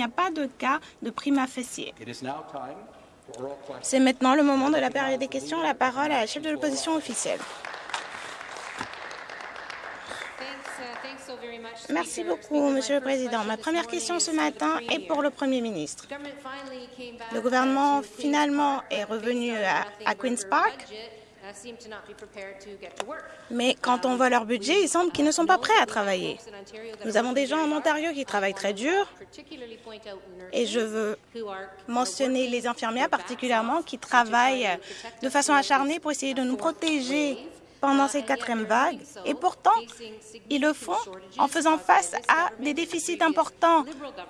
n'y a pas de cas de prima facie. C'est maintenant le moment de la période des questions. La parole à la chef de l'opposition officielle. Merci beaucoup, Monsieur le Président. Ma première question ce matin est pour le Premier ministre. Le gouvernement finalement est revenu à, à Queen's Park, mais quand on voit leur budget, il semble qu'ils ne sont pas prêts à travailler. Nous avons des gens en Ontario qui travaillent très dur et je veux mentionner les infirmières particulièrement qui travaillent de façon acharnée pour essayer de nous protéger pendant cette quatrième vague, et pourtant, ils le font en faisant face à des déficits importants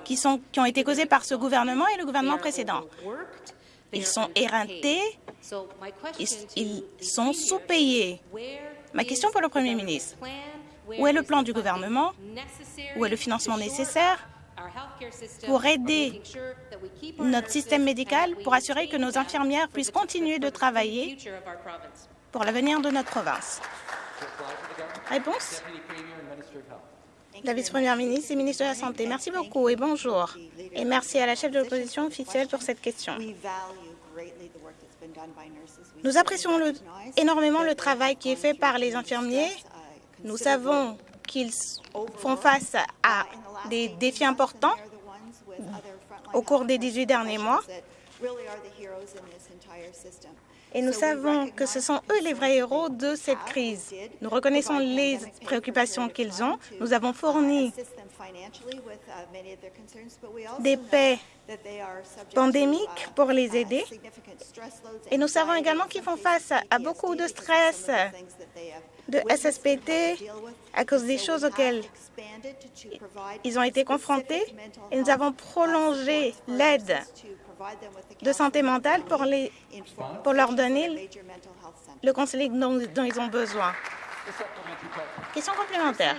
qui, sont, qui ont été causés par ce gouvernement et le gouvernement précédent. Ils sont éreintés, ils, sont sous-payés. Ma question pour le Premier ministre, où est le plan du gouvernement, où est le financement nécessaire pour aider notre système médical, pour assurer que nos infirmières puissent continuer de travailler pour l'avenir de notre province? Réponse La vice-première ministre et ministre de la Santé. Merci beaucoup et bonjour. Et merci à la chef de l'opposition officielle pour cette question. Nous apprécions le, énormément le travail qui est fait par les infirmiers. Nous savons qu'ils font face à des défis importants au cours des 18 derniers mois et nous savons que ce sont eux les vrais héros de cette crise. Nous reconnaissons les préoccupations qu'ils ont. Nous avons fourni des paix pandémiques pour les aider. Et nous savons également qu'ils font face à beaucoup de stress, de SSPT, à cause des choses auxquelles ils ont été confrontés. Et nous avons prolongé l'aide de santé mentale pour, les, pour leur donner le conseiller dont, dont ils ont besoin. Question complémentaire.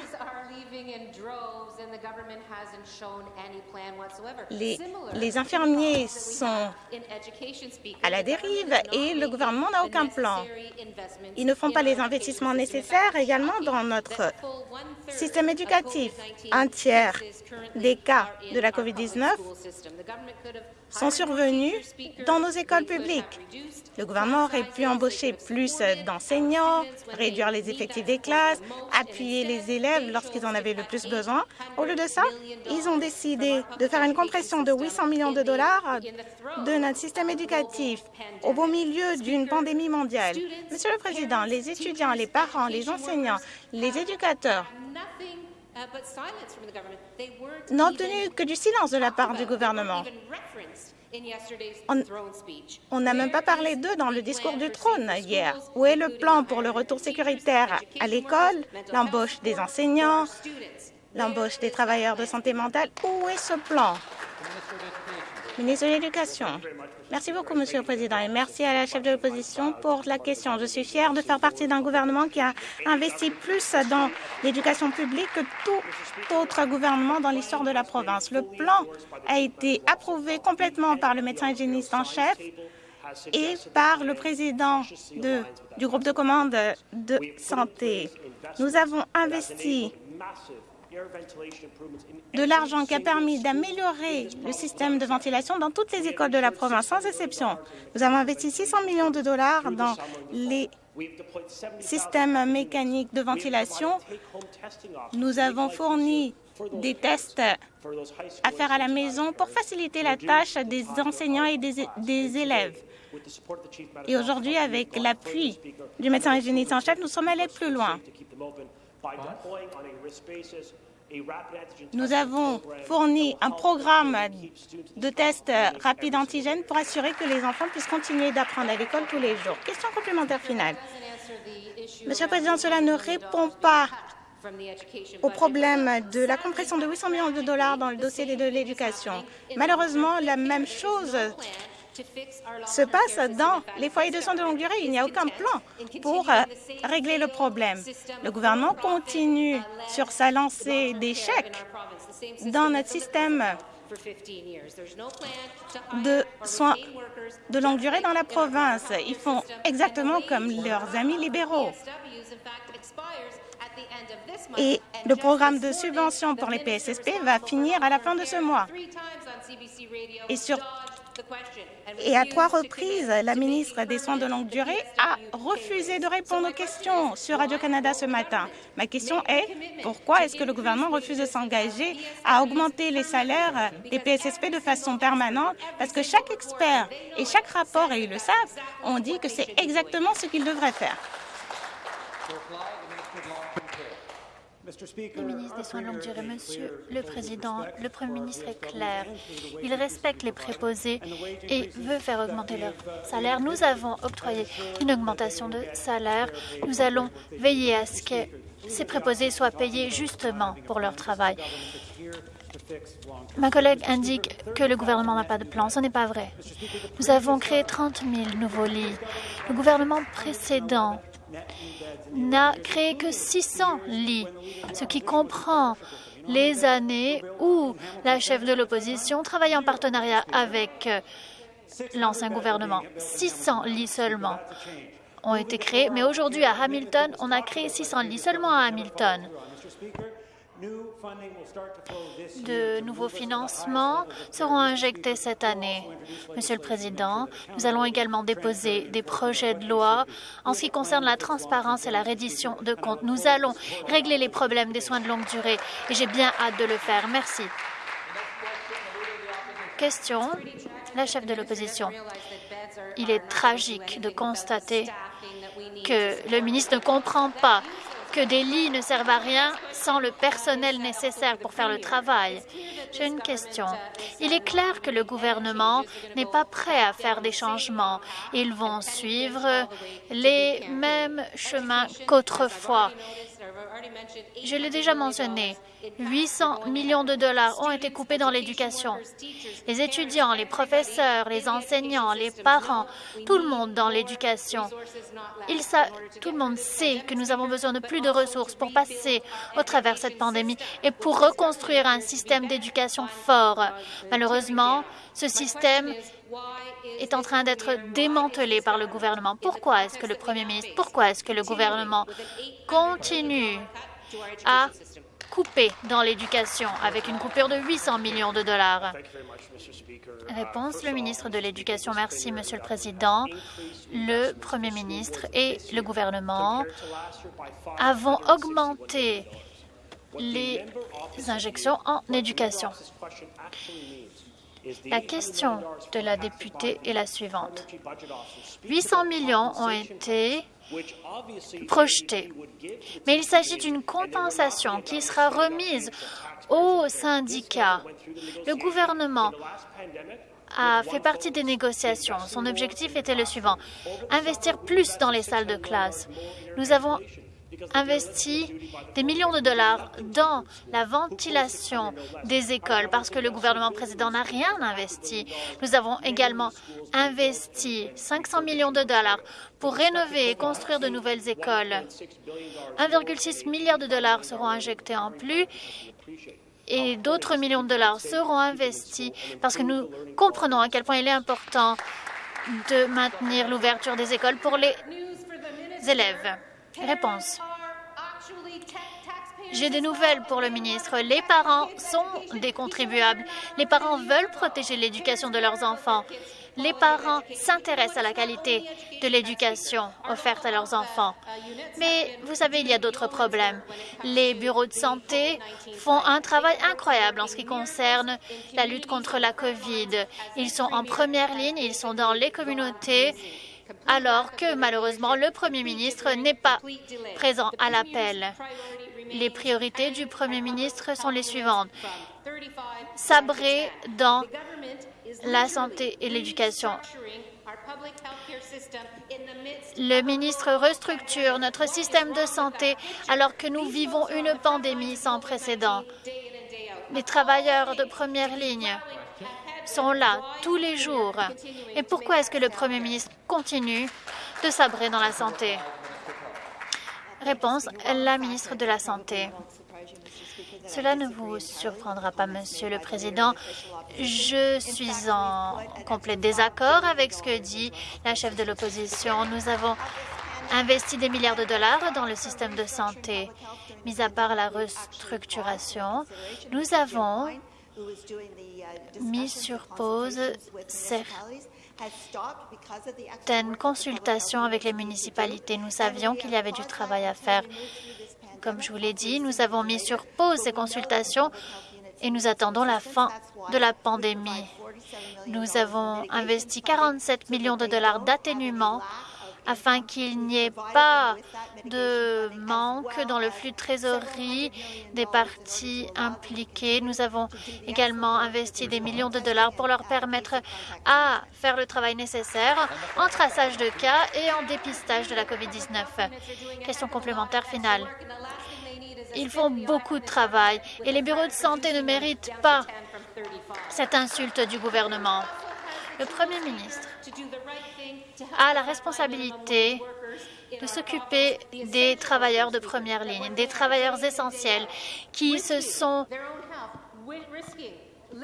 Les, les, infirmiers sont à la dérive et le gouvernement n'a aucun plan. Ils ne font pas les investissements nécessaires également dans notre système éducatif. Un tiers des cas de la COVID-19 sont survenus dans nos écoles publiques. Le gouvernement aurait pu embaucher plus d'enseignants, réduire les effectifs des classes, appuyer les élèves lorsqu'ils en avaient le plus besoin. Au lieu de ça, ils ont décidé de faire une compression de 800 millions de dollars de notre système éducatif au beau milieu d'une pandémie mondiale. Monsieur le Président, les étudiants, les parents, les enseignants, les éducateurs n'ont obtenu que du silence de la part du gouvernement. On n'a même pas parlé d'eux dans le discours du trône hier. Où est le plan pour le retour sécuritaire à l'école, l'embauche des enseignants, l'embauche des travailleurs de santé mentale? Où est ce plan? Ministre de l'Éducation. Merci beaucoup, Monsieur le Président, et merci à la chef de l'opposition pour la question. Je suis fière de faire partie d'un gouvernement qui a investi plus dans l'éducation publique que tout autre gouvernement dans l'histoire de la province. Le plan a été approuvé complètement par le médecin hygiéniste en chef et par le président de, du groupe de commande de santé. Nous avons investi de l'argent qui a permis d'améliorer le système de ventilation dans toutes les écoles de la province, sans exception. Nous avons investi 600 millions de dollars dans les systèmes mécaniques de ventilation. Nous avons fourni des tests à faire à la maison pour faciliter la tâche des enseignants et des, élèves. Et aujourd'hui, avec l'appui du médecin hygiéniste en chef, nous sommes allés plus loin. Nous avons fourni un programme de tests rapides antigènes pour assurer que les enfants puissent continuer d'apprendre à l'école tous les jours. Question complémentaire finale. Monsieur le Président, cela ne répond pas au problème de la compression de 800 millions de dollars dans le dossier de l'éducation. Malheureusement, la même chose se passe dans les foyers de soins de longue durée. Il n'y a aucun plan pour euh, régler le problème. Le gouvernement continue sur sa lancée d'échecs dans notre système de soins de longue durée dans la province. Ils font exactement comme leurs amis libéraux. Et le programme de subvention pour les PSSP va finir à la fin de ce mois. Et, sur, et à trois reprises, la ministre des Soins de longue durée a refusé de répondre aux questions sur Radio-Canada ce matin. Ma question est pourquoi est-ce que le gouvernement refuse de s'engager à augmenter les salaires des PSSP de façon permanente? Parce que chaque expert et chaque rapport, et ils le savent, ont dit que c'est exactement ce qu'ils devraient faire. Le ministre des Soins de longue durée, Monsieur le Président, le Premier ministre est clair. Il respecte les préposés et veut faire augmenter leur salaire. Nous avons octroyé une augmentation de salaire. Nous allons veiller à ce que ces préposés soient payés justement pour leur travail. Ma collègue indique que le gouvernement n'a pas de plan. Ce n'est pas vrai. Nous avons créé 30 000 nouveaux lits. Le gouvernement précédent n'a créé que 600 lits, ce qui comprend les années où la chef de l'opposition travaillait en partenariat avec euh, l'ancien gouvernement. 600 lits seulement ont été créés, mais aujourd'hui à Hamilton, on a créé 600 lits seulement à Hamilton. De nouveaux financements seront injectés cette année. Monsieur le Président, nous allons également déposer des projets de loi en ce qui concerne la transparence et la reddition de comptes. Nous allons régler les problèmes des soins de longue durée et j'ai bien hâte de le faire. Merci. Question, la chef de l'opposition. Il est tragique de constater que le ministre ne comprend pas que des lits ne servent à rien sans le personnel nécessaire pour faire le travail. J'ai une question. Il est clair que le gouvernement n'est pas prêt à faire des changements. Ils vont suivre les mêmes chemins qu'autrefois. Je l'ai déjà mentionné, 800 millions de dollars ont été coupés dans l'éducation. Les étudiants, les professeurs, les enseignants, les parents, tout le monde dans l'éducation. Tout le monde sait que nous avons besoin de plus de ressources pour passer au travers cette pandémie et pour reconstruire un système d'éducation fort. Malheureusement, ce système est en train d'être démantelé par le gouvernement. Pourquoi est-ce que le Premier ministre, pourquoi est-ce que le gouvernement continue à couper dans l'éducation avec une coupure de 800 millions de dollars? Réponse, le ministre de l'Éducation. Merci, Monsieur le Président. Le Premier ministre et le gouvernement avons augmenté les injections en éducation. La question de la députée est la suivante. 800 millions ont été projetés, mais il s'agit d'une compensation qui sera remise aux syndicats. Le gouvernement a fait partie des négociations. Son objectif était le suivant, investir plus dans les salles de classe. Nous avons investi des millions de dollars dans la ventilation des écoles parce que le gouvernement précédent n'a rien investi. Nous avons également investi 500 millions de dollars pour rénover et construire de nouvelles écoles. 1,6 milliard de dollars seront injectés en plus et d'autres millions de dollars seront investis parce que nous comprenons à quel point il est important de maintenir l'ouverture des écoles pour les élèves. Réponse. J'ai des nouvelles pour le ministre. Les parents sont des contribuables. Les parents veulent protéger l'éducation de leurs enfants. Les parents s'intéressent à la qualité de l'éducation offerte à leurs enfants. Mais vous savez, il y a d'autres problèmes. Les bureaux de santé font un travail incroyable en ce qui concerne la lutte contre la COVID. Ils sont en première ligne, ils sont dans les communautés alors que malheureusement le Premier ministre n'est pas présent à l'appel. Les priorités du Premier ministre sont les suivantes. Sabrer dans la santé et l'éducation. Le ministre restructure notre système de santé alors que nous vivons une pandémie sans précédent. Les travailleurs de première ligne sont là tous les jours. Et pourquoi est-ce que le Premier ministre continue de sabrer dans la santé? Réponse, la ministre de la Santé. Cela ne vous surprendra pas, Monsieur le Président. Je suis en complet désaccord avec ce que dit la chef de l'opposition. Nous avons investi des milliards de dollars dans le système de santé. Mis à part la restructuration, nous avons mis sur pause certaines consultations avec les municipalités. Nous savions qu'il y avait du travail à faire. Comme je vous l'ai dit, nous avons mis sur pause ces consultations et nous attendons la fin de la pandémie. Nous avons investi 47 millions de dollars d'atténuement afin qu'il n'y ait pas de manque dans le flux de trésorerie des parties impliquées. Nous avons également investi des millions de dollars pour leur permettre à faire le travail nécessaire en traçage de cas et en dépistage de la COVID-19. Question complémentaire finale. Ils font beaucoup de travail et les bureaux de santé ne méritent pas cette insulte du gouvernement. Le Premier ministre a la responsabilité de s'occuper des travailleurs de première ligne, des travailleurs essentiels qui se sont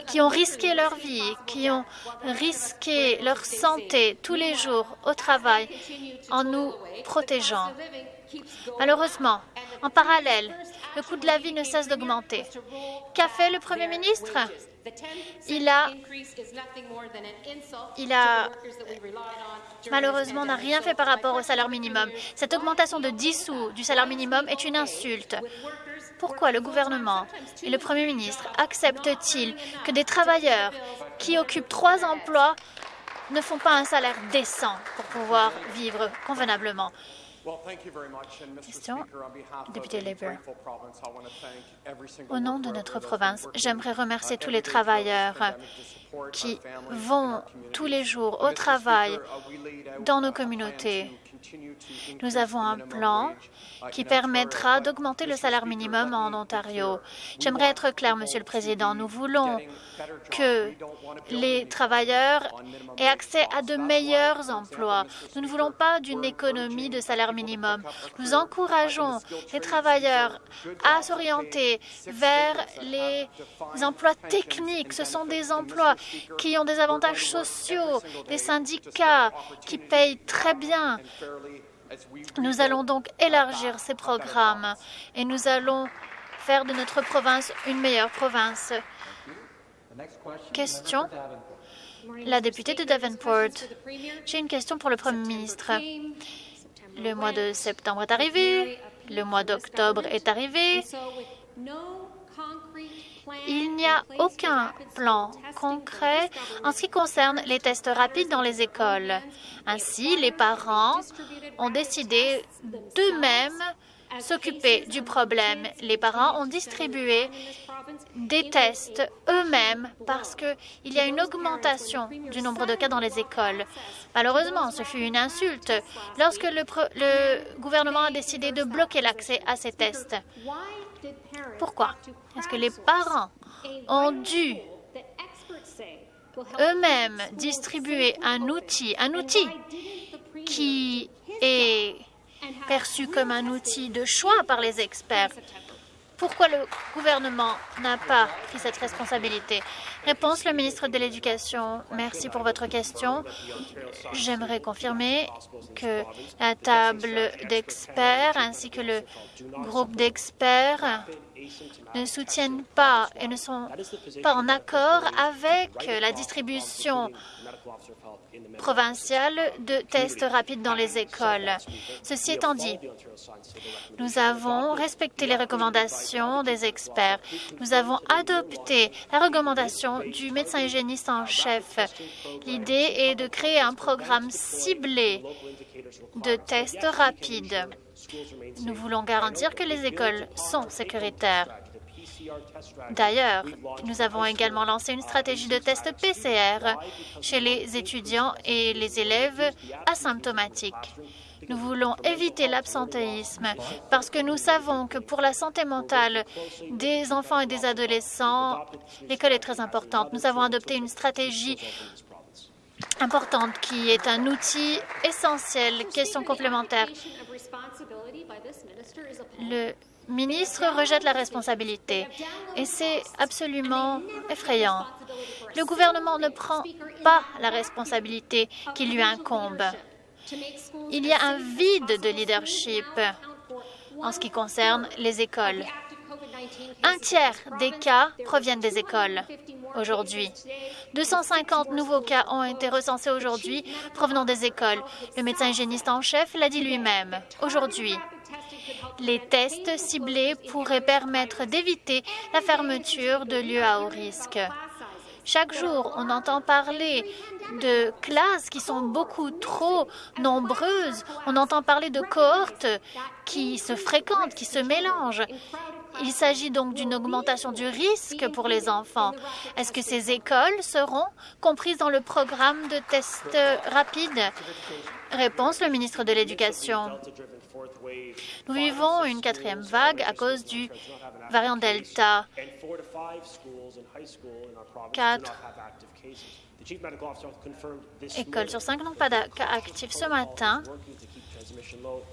qui ont risqué leur vie, qui ont risqué leur santé tous les jours au travail en nous protégeant. Malheureusement, en parallèle, le coût de la vie ne cesse d'augmenter. Qu'a fait le Premier ministre? Il a, il malheureusement n'a rien fait par rapport au salaire minimum. Cette augmentation de 10 sous du salaire minimum est une insulte. Pourquoi le gouvernement et le Premier ministre acceptent-ils que des travailleurs qui occupent trois emplois ne font pas un salaire décent pour pouvoir vivre convenablement? Question, député Labour. Au nom de notre province, j'aimerais remercier tous les travailleurs qui vont tous les jours au travail dans nos communautés. Nous avons un plan qui permettra d'augmenter le salaire minimum en Ontario. J'aimerais être clair, Monsieur le Président. Nous voulons que les travailleurs aient accès à de meilleurs emplois. Nous ne voulons pas d'une économie de salaire minimum. Nous encourageons les travailleurs à s'orienter vers les emplois techniques. Ce sont des emplois qui ont des avantages sociaux, des syndicats qui payent très bien. Nous allons donc élargir ces programmes et nous allons faire de notre province une meilleure province. Question La députée de Davenport. J'ai une question pour le Premier ministre. Le mois de septembre est arrivé, le mois d'octobre est arrivé. Il n'y a aucun plan concret en ce qui concerne les tests rapides dans les écoles. Ainsi, les parents ont décidé d'eux-mêmes s'occuper du problème. Les parents ont distribué des tests eux-mêmes parce qu'il y a une augmentation du nombre de cas dans les écoles. Malheureusement, ce fut une insulte lorsque le, gouvernement a décidé de bloquer l'accès à ces tests. Pourquoi Est-ce que les parents ont dû eux-mêmes distribuer un outil, un outil qui est perçu comme un outil de choix par les experts. Pourquoi le gouvernement n'a pas pris cette responsabilité? Réponse, le ministre de l'Éducation. Merci pour votre question. J'aimerais confirmer que la table d'experts ainsi que le groupe d'experts ne soutiennent pas et ne sont pas en accord avec la distribution provinciale de tests rapides dans les écoles. Ceci étant dit, nous avons respecté les recommandations des experts. Nous avons adopté la recommandation du médecin hygiéniste en chef. L'idée est de créer un programme ciblé de tests rapides. Nous voulons garantir que les écoles sont sécuritaires. D'ailleurs, nous avons également lancé une stratégie de test PCR chez les étudiants et les élèves asymptomatiques. Nous voulons éviter l'absentéisme parce que nous savons que pour la santé mentale des enfants et des adolescents, l'école est très importante. Nous avons adopté une stratégie importante qui est un outil essentiel. Question complémentaire. Ministre rejette la responsabilité et c'est absolument effrayant. Le gouvernement ne prend pas la responsabilité qui lui incombe. il y a un vide de leadership en ce qui concerne les écoles. Un tiers des cas proviennent des écoles aujourd'hui. 250 nouveaux cas ont été recensés aujourd'hui provenant des écoles. Le médecin hygiéniste en chef l'a dit lui-même. Aujourd'hui, les tests ciblés pourraient permettre d'éviter la fermeture de lieux à haut risque. Chaque jour, on entend parler de classes qui sont beaucoup trop nombreuses. On entend parler de cohortes qui se fréquentent, qui se mélangent. Il s'agit donc d'une augmentation du risque pour les enfants. Est-ce que ces écoles seront comprises dans le programme de tests rapides? Réponse, le ministre de l'Éducation. Nous vivons une quatrième vague à cause du variant Delta. Quatre écoles sur cinq n'ont pas cas actifs ce matin.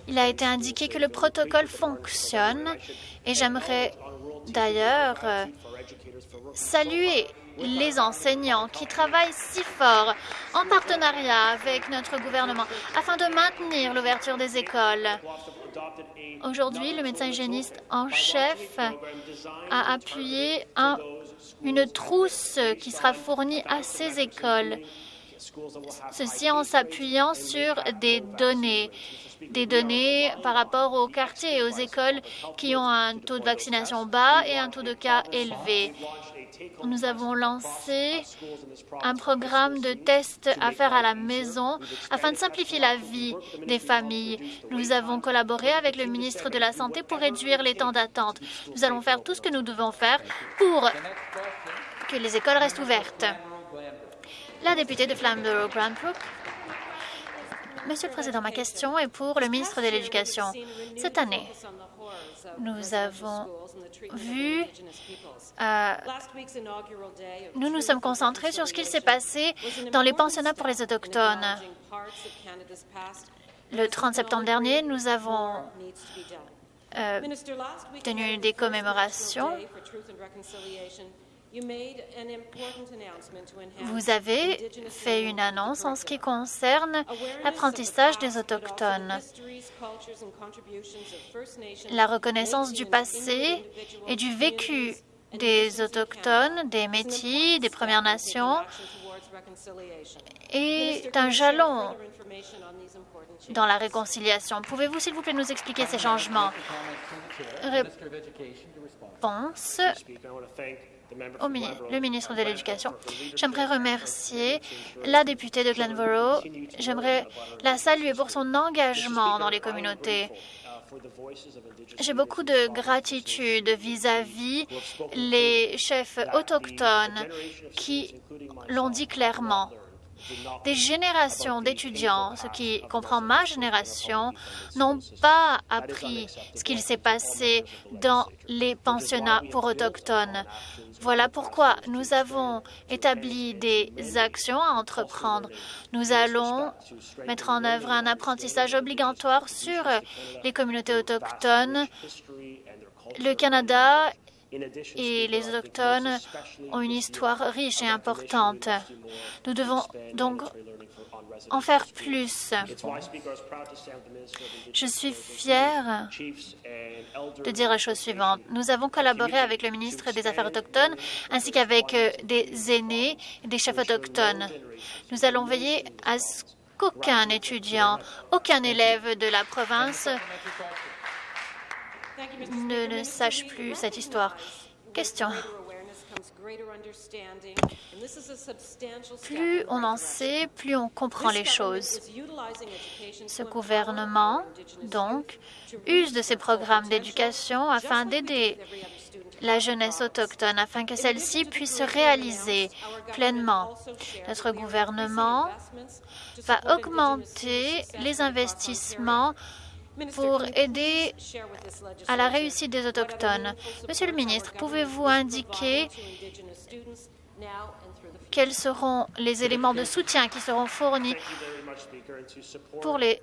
Il a été indiqué que le protocole fonctionne et j'aimerais d'ailleurs euh, saluer les enseignants qui travaillent si fort en partenariat avec notre gouvernement afin de maintenir l'ouverture des écoles. Aujourd'hui, le médecin hygiéniste en chef a appuyé une trousse qui sera fournie à ces écoles. Ceci en s'appuyant sur des données, des données par rapport aux quartiers et aux écoles qui ont un taux de vaccination bas et un taux de cas élevé. Nous avons lancé un programme de tests à faire à la maison afin de simplifier la vie des familles. Nous avons collaboré avec le ministre de la Santé pour réduire les temps d'attente. Nous allons faire tout ce que nous devons faire pour que les écoles restent ouvertes. La députée de Flamborough Grand Brook. Monsieur le Président, ma question est pour le ministre de l'Éducation. Cette année, nous avons vu, euh, nous nous sommes concentrés sur ce qu'il s'est passé dans les pensionnats pour les Autochtones. Le 30 septembre dernier, nous avons euh, tenu des commémorations vous avez fait une annonce en ce qui concerne l'apprentissage des Autochtones. La reconnaissance du passé et du vécu des Autochtones, des Métis, des Premières Nations est un jalon. dans la réconciliation. Pouvez-vous, s'il vous plaît, nous expliquer ces changements? Réponse le ministre de l'Éducation. J'aimerais remercier la députée de Glenborough. J'aimerais la saluer pour son engagement dans les communautés. J'ai beaucoup de gratitude vis-à-vis les chefs autochtones qui l'ont dit clairement. Des générations d'étudiants, ce qui comprend ma génération, n'ont pas appris ce qu'il s'est passé dans les pensionnats pour autochtones. Voilà pourquoi nous avons établi des actions à entreprendre. Nous allons mettre en œuvre un apprentissage obligatoire sur les communautés autochtones. Le Canada et les Autochtones ont une histoire riche et importante. Nous devons donc en faire plus. Je suis fière de dire la chose suivante. Nous avons collaboré avec le ministre des Affaires autochtones ainsi qu'avec euh, des aînés et des chefs autochtones. Nous allons veiller à ce qu'aucun étudiant, aucun élève de la province ne, ne sache plus cette histoire. Question. Plus on en sait, plus on comprend les choses. Ce gouvernement, donc, use de ces programmes d'éducation afin d'aider la jeunesse autochtone, afin que celle-ci puisse se réaliser pleinement. Notre gouvernement va augmenter les investissements pour aider à la réussite des Autochtones. Monsieur le ministre, pouvez-vous indiquer quels seront les éléments de soutien qui seront fournis pour les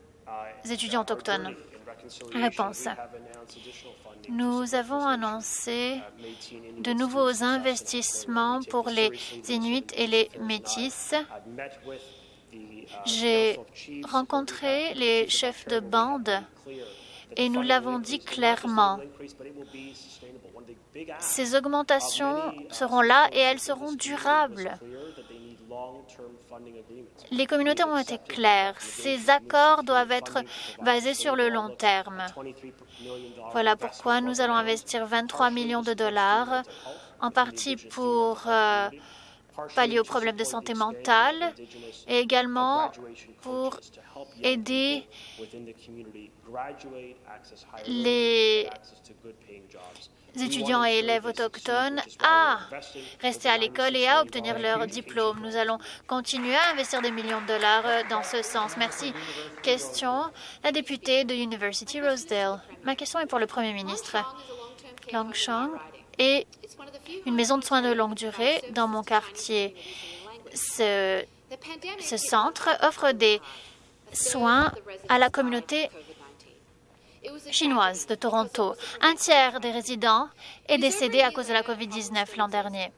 étudiants autochtones? Réponse. Nous avons annoncé de nouveaux investissements pour les Inuits et les Métis J'ai rencontré les chefs de bande et nous l'avons dit clairement. Ces augmentations seront là et elles seront durables. Les communautés ont été claires. Ces accords doivent être basés sur le long terme. Voilà pourquoi nous allons investir 23 millions de dollars, en partie pour euh, pallier aux problèmes de santé mentale et également pour aider les étudiants et élèves autochtones à rester à l'école et à obtenir leur diplôme. Nous allons continuer à investir des millions de dollars dans ce sens. Merci. Question, la députée de University Rosedale. Ma question est pour le Premier ministre. Est une maison de soins de longue durée dans mon quartier. Ce, ce centre offre des soins à la communauté chinoise de Toronto. Un tiers des résidents est décédé à cause de la COVID-19 l'an dernier.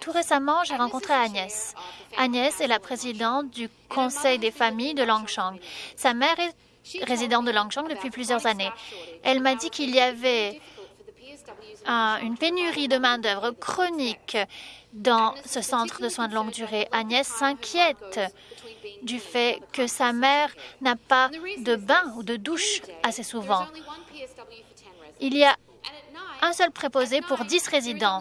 Tout récemment, j'ai rencontré Agnès. Agnès est la présidente du Conseil des familles de Langchang. Sa mère est résidente de Langchang depuis plusieurs années. Elle m'a dit qu'il y avait une pénurie de main-d'œuvre chronique dans ce centre de soins de longue durée. Agnès s'inquiète du fait que sa mère n'a pas de bain ou de douche assez souvent. Il y a un seul préposé pour 10 résidents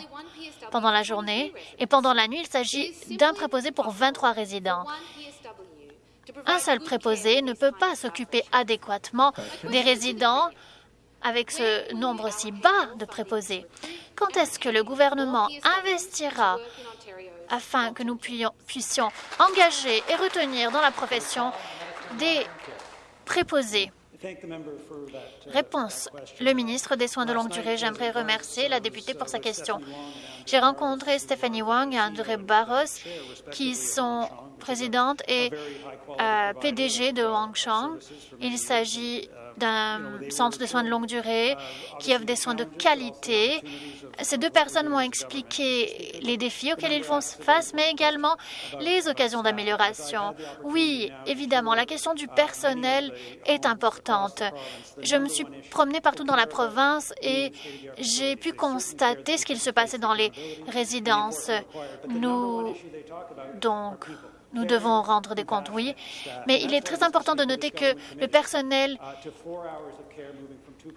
pendant la journée et pendant la nuit, il s'agit d'un préposé pour 23 résidents. Un seul préposé ne peut pas s'occuper adéquatement des résidents avec ce nombre si bas de préposés. Quand est-ce que le gouvernement investira afin que nous puissions engager et retenir dans la profession des préposés? Réponse. Le ministre des Soins de longue durée, j'aimerais remercier la députée pour sa question. J'ai rencontré Stephanie Wang et André Barros, qui sont présidentes et euh, PDG de Chang. Il s'agit d'un centre de soins de longue durée qui offre des soins de qualité. Ces deux personnes m'ont expliqué les défis auxquels ils font face, mais également les occasions d'amélioration. Oui, évidemment, la question du personnel est importante. Je me suis promenée partout dans la province et j'ai pu constater ce qu'il se passait dans les résidences. Nous, donc, nous devons rendre des comptes, oui, mais il est très important de noter que le personnel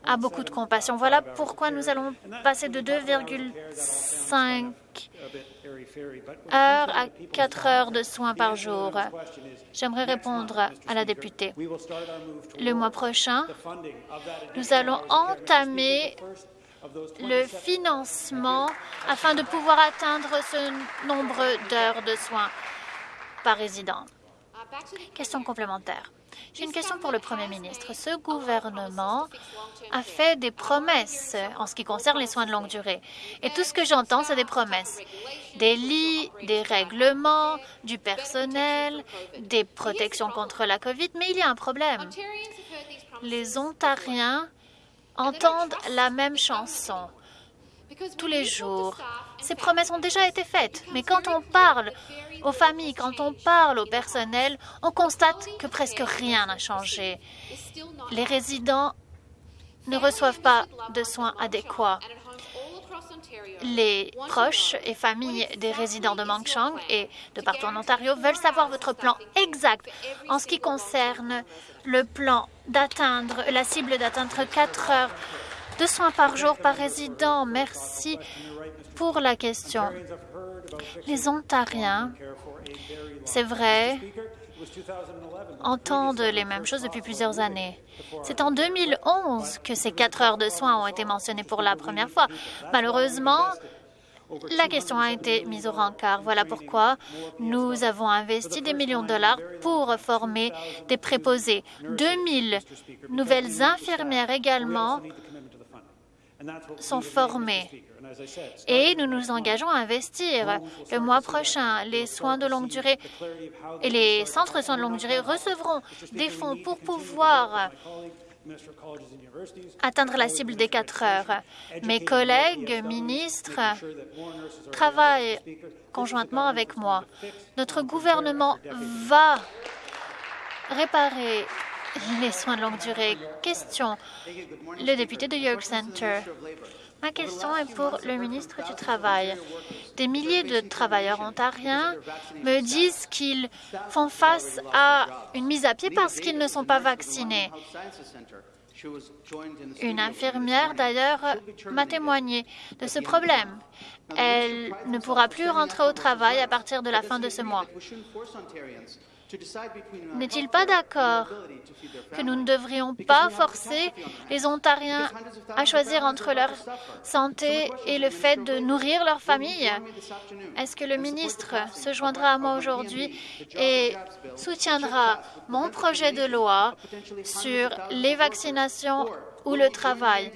a beaucoup de compassion. Voilà pourquoi nous allons passer de 2,5 heures à 4 heures de soins par jour. J'aimerais répondre à la députée. Le mois prochain, nous allons entamer le financement afin de pouvoir atteindre ce nombre d'heures de soins résident. Question complémentaire. J'ai une question pour le Premier ministre. Ce gouvernement a fait des promesses en ce qui concerne les soins de longue durée. Et tout ce que j'entends, c'est des promesses. Des lits, des règlements, du personnel, des protections contre la COVID. Mais il y a un problème. Les Ontariens entendent la même chanson tous les jours. Ces promesses ont déjà été faites, mais quand on parle aux familles, quand on parle au personnel, on constate que presque rien n'a changé. Les résidents ne reçoivent pas de soins adéquats. Les proches et familles des résidents de Mangchang et de partout en Ontario veulent savoir votre plan exact en ce qui concerne le plan d'atteindre la cible d'atteindre 4 heures de soins par jour par résident. Merci pour la question. Les Ontariens, c'est vrai, entendent les mêmes choses depuis plusieurs années. C'est en 2011 que ces quatre heures de soins ont été mentionnées pour la première fois. Malheureusement, la question a été mise au rencard. Voilà pourquoi nous avons investi des millions de dollars pour former des préposés. 2000 nouvelles infirmières également sont formés. Et nous nous engageons à investir. Le mois prochain, les soins de longue durée et les centres de soins de longue durée recevront des fonds pour pouvoir atteindre la cible des quatre heures. Mes collègues ministres travaillent conjointement avec moi. Notre gouvernement va réparer les soins de longue durée. Question, le député de York Center. Ma question est pour le ministre du Travail. Des milliers de travailleurs ontariens me disent qu'ils font face à une mise à pied parce qu'ils ne sont pas vaccinés. Une infirmière, d'ailleurs, m'a témoigné de ce problème. Elle ne pourra plus rentrer au travail à partir de la fin de ce mois. N'est-il pas d'accord que nous ne devrions pas forcer les Ontariens à choisir entre leur santé et le fait de nourrir leur famille? Est-ce que le ministre se joindra à moi aujourd'hui et soutiendra mon projet de loi sur les vaccinations ou le travail.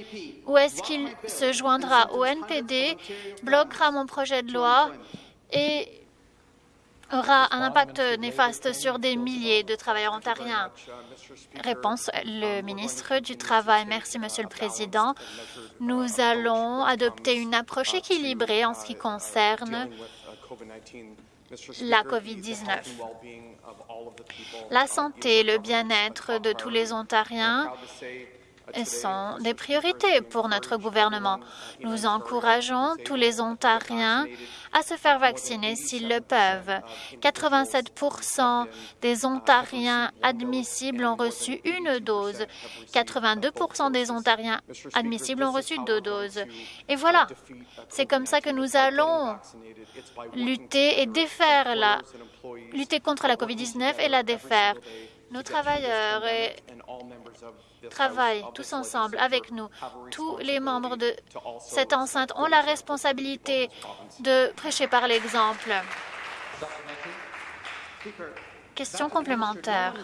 Ou est-ce qu'il se joindra? Au NPD, bloquera mon projet de loi et aura un impact néfaste sur des milliers de travailleurs ontariens Réponse, le ministre du Travail. Merci, Monsieur le Président. Nous allons adopter une approche équilibrée en ce qui concerne la COVID-19. La santé le bien-être de tous les Ontariens sont des priorités pour notre gouvernement. Nous encourageons tous les Ontariens à se faire vacciner s'ils le peuvent. 87% des Ontariens admissibles ont reçu une dose. 82% des Ontariens admissibles ont reçu deux doses. Et voilà, c'est comme ça que nous allons lutter et défaire la lutter contre la COVID-19 et la défaire. Nos travailleurs travaillent tous ensemble avec nous. Tous les membres de cette enceinte ont la responsabilité de prêcher par l'exemple. Question complémentaire.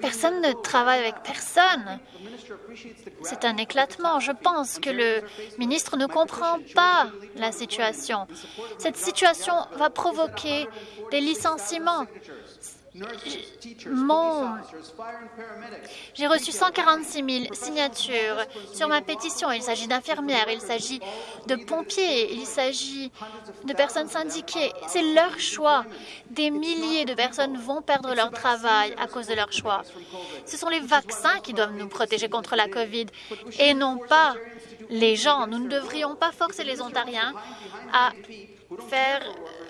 Personne ne travaille avec personne. C'est un éclatement. Je pense que le ministre ne comprend pas la situation. Cette situation va provoquer des licenciements. J'ai reçu 146 000 signatures sur ma pétition. Il s'agit d'infirmières, il s'agit de pompiers, il s'agit de personnes syndiquées. C'est leur choix. Des milliers de personnes vont perdre leur travail à cause de leur choix. Ce sont les vaccins qui doivent nous protéger contre la COVID et non pas les gens. Nous ne devrions pas forcer les Ontariens à faire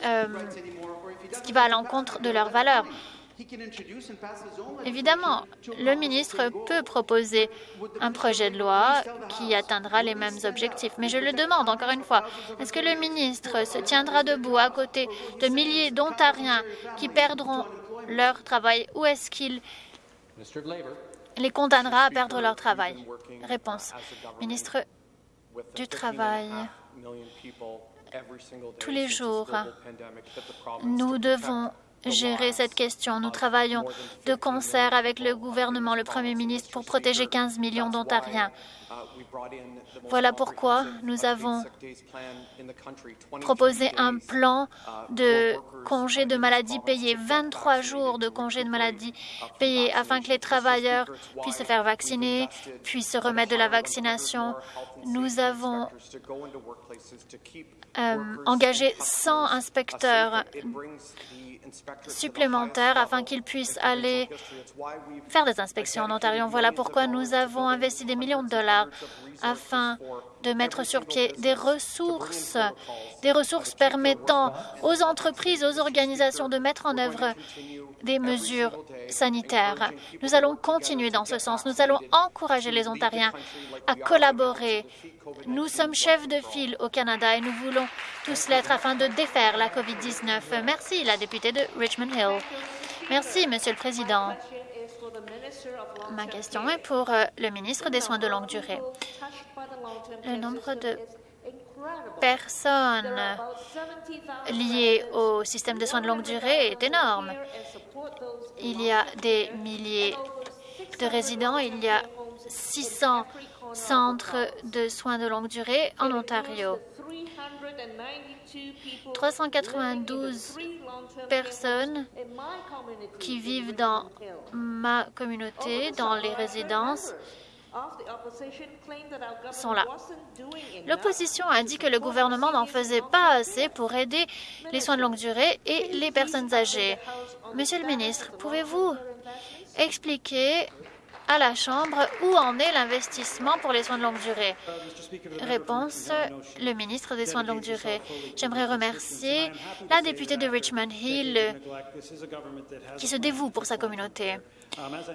euh, ce qui va à l'encontre de leurs valeurs. Évidemment, le ministre peut proposer un projet de loi qui atteindra les mêmes objectifs. Mais je le demande encore une fois, est-ce que le ministre se tiendra debout à côté de milliers d'Ontariens qui perdront leur travail ou est-ce qu'il les condamnera à perdre leur travail? Réponse. Ministre du Travail, tous les jours, nous devons gérer cette question. Nous travaillons de concert avec le gouvernement, le Premier ministre, pour protéger 15 millions d'Ontariens. Voilà pourquoi nous avons proposé un plan de congés de maladie payés, 23 jours de congés de maladie payés, afin que les travailleurs puissent se faire vacciner, puissent se remettre de la vaccination. Nous avons euh, engagé 100 inspecteurs supplémentaires afin qu'ils puissent aller faire des inspections en Ontario. Voilà pourquoi nous avons investi des millions de dollars afin de mettre sur pied des ressources, des ressources permettant aux entreprises, aux organisations de mettre en œuvre des mesures sanitaires. Nous allons continuer dans ce sens. Nous allons encourager les Ontariens à collaborer. Nous sommes chefs de file au Canada et nous voulons tous l'être afin de défaire la COVID-19. Merci, la députée de Richmond Hill. Merci, Monsieur le Président. Ma question est pour euh, le ministre des Soins de longue durée. Le nombre de personnes liées au système de soins de longue durée est énorme. Il y a des milliers de résidents, il y a 600 centres de soins de longue durée en Ontario. 392 personnes qui vivent dans ma communauté, dans les résidences, sont là. L'opposition a dit que le gouvernement n'en faisait pas assez pour aider les soins de longue durée et les personnes âgées. Monsieur le ministre, pouvez-vous expliquer à la Chambre où en est l'investissement pour les soins de longue durée? Réponse, le ministre des Soins de longue durée. J'aimerais remercier la députée de Richmond Hill qui se dévoue pour sa communauté.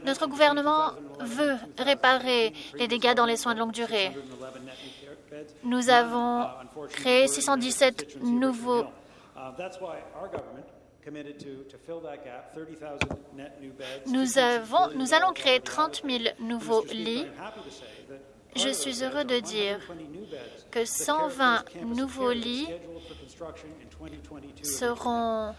Notre gouvernement veut réparer les dégâts dans les soins de longue durée. Nous avons créé 617 nouveaux nous, avons, nous allons créer 30 000 nouveaux lits. Je suis heureux de dire que 120 nouveaux lits seront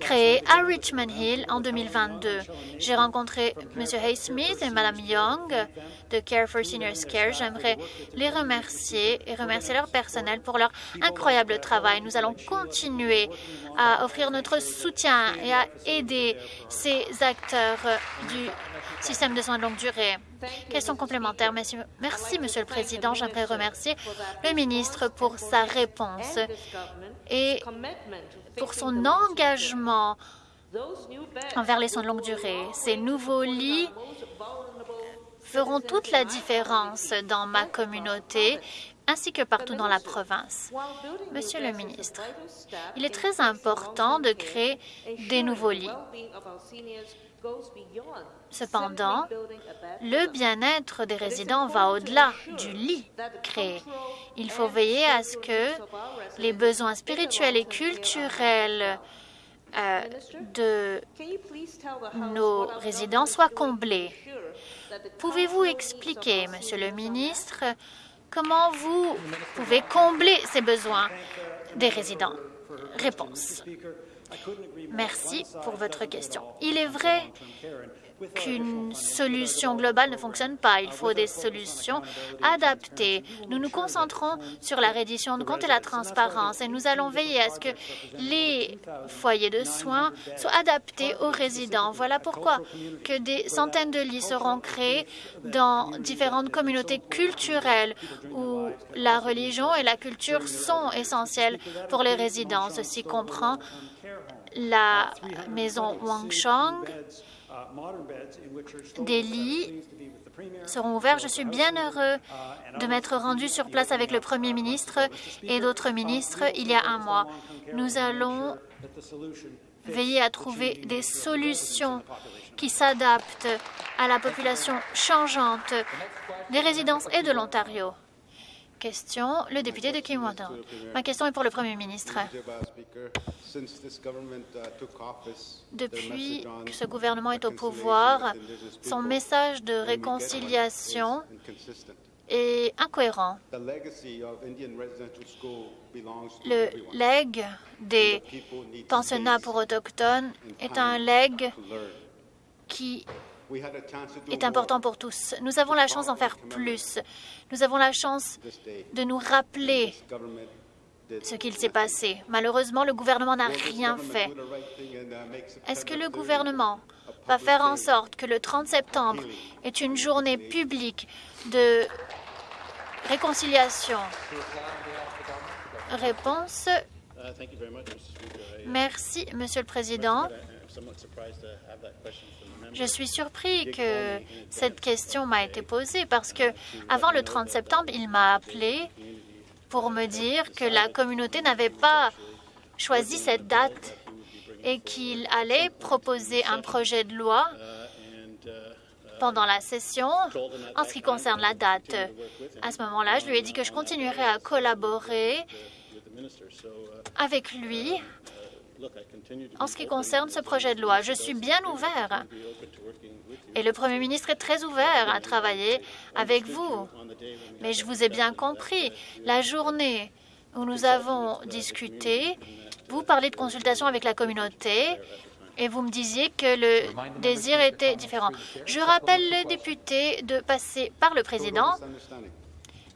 créé à Richmond Hill en 2022. J'ai rencontré M. Haysmith et Mme Young de Care for Seniors Care. J'aimerais les remercier et remercier leur personnel pour leur incroyable travail. Nous allons continuer à offrir notre soutien et à aider ces acteurs du système de soins de longue durée. Question complémentaire. Merci, Monsieur le Président. J'aimerais remercier le ministre pour sa réponse et pour son engagement envers les soins de longue durée. Ces nouveaux lits feront toute la différence dans ma communauté ainsi que partout dans la province. Monsieur le ministre, il est très important de créer des nouveaux lits. Cependant, le bien-être des résidents va au-delà du lit créé. Il faut veiller à ce que les besoins spirituels et culturels euh, de nos résidents soient comblés? Pouvez-vous expliquer, Monsieur le ministre, comment vous pouvez combler ces besoins des résidents? Réponse. Merci pour votre question. Il est vrai qu'une solution globale ne fonctionne pas. Il faut des solutions adaptées. Nous nous concentrons sur la reddition de comptes et la transparence et nous allons veiller à ce que les foyers de soins soient adaptés aux résidents. Voilà pourquoi que des centaines de lits seront créés dans différentes communautés culturelles où la religion et la culture sont essentielles pour les résidents. Ceci comprend la maison Wang Chong, des lits seront ouverts. Je suis bien heureux de m'être rendu sur place avec le Premier ministre et d'autres ministres il y a un mois. Nous allons veiller à trouver des solutions qui s'adaptent à la population changeante des résidences et de l'Ontario. Question, le député de Kimwater. Ma question est pour le Premier ministre. Depuis que ce gouvernement est au pouvoir, son message de réconciliation est incohérent. Le legs des pensionnats pour autochtones est un legs qui est important pour tous. Nous avons la chance d'en faire plus. Nous avons la chance de nous rappeler ce qu'il s'est passé. Malheureusement, le gouvernement n'a rien fait. Est-ce que le gouvernement va faire en sorte que le 30 septembre est une journée publique de réconciliation? Réponse. Merci, Monsieur le Président. Je suis surpris que cette question m'a été posée parce que avant le 30 septembre, il m'a appelé pour me dire que la communauté n'avait pas choisi cette date et qu'il allait proposer un projet de loi pendant la session en ce qui concerne la date. À ce moment-là, je lui ai dit que je continuerai à collaborer avec lui en ce qui concerne ce projet de loi. Je suis bien ouvert et le Premier ministre est très ouvert à travailler avec vous. Mais je vous ai bien compris. La journée où nous avons discuté, vous parlez de consultation avec la communauté et vous me disiez que le désir était différent. Je rappelle le député de passer par le président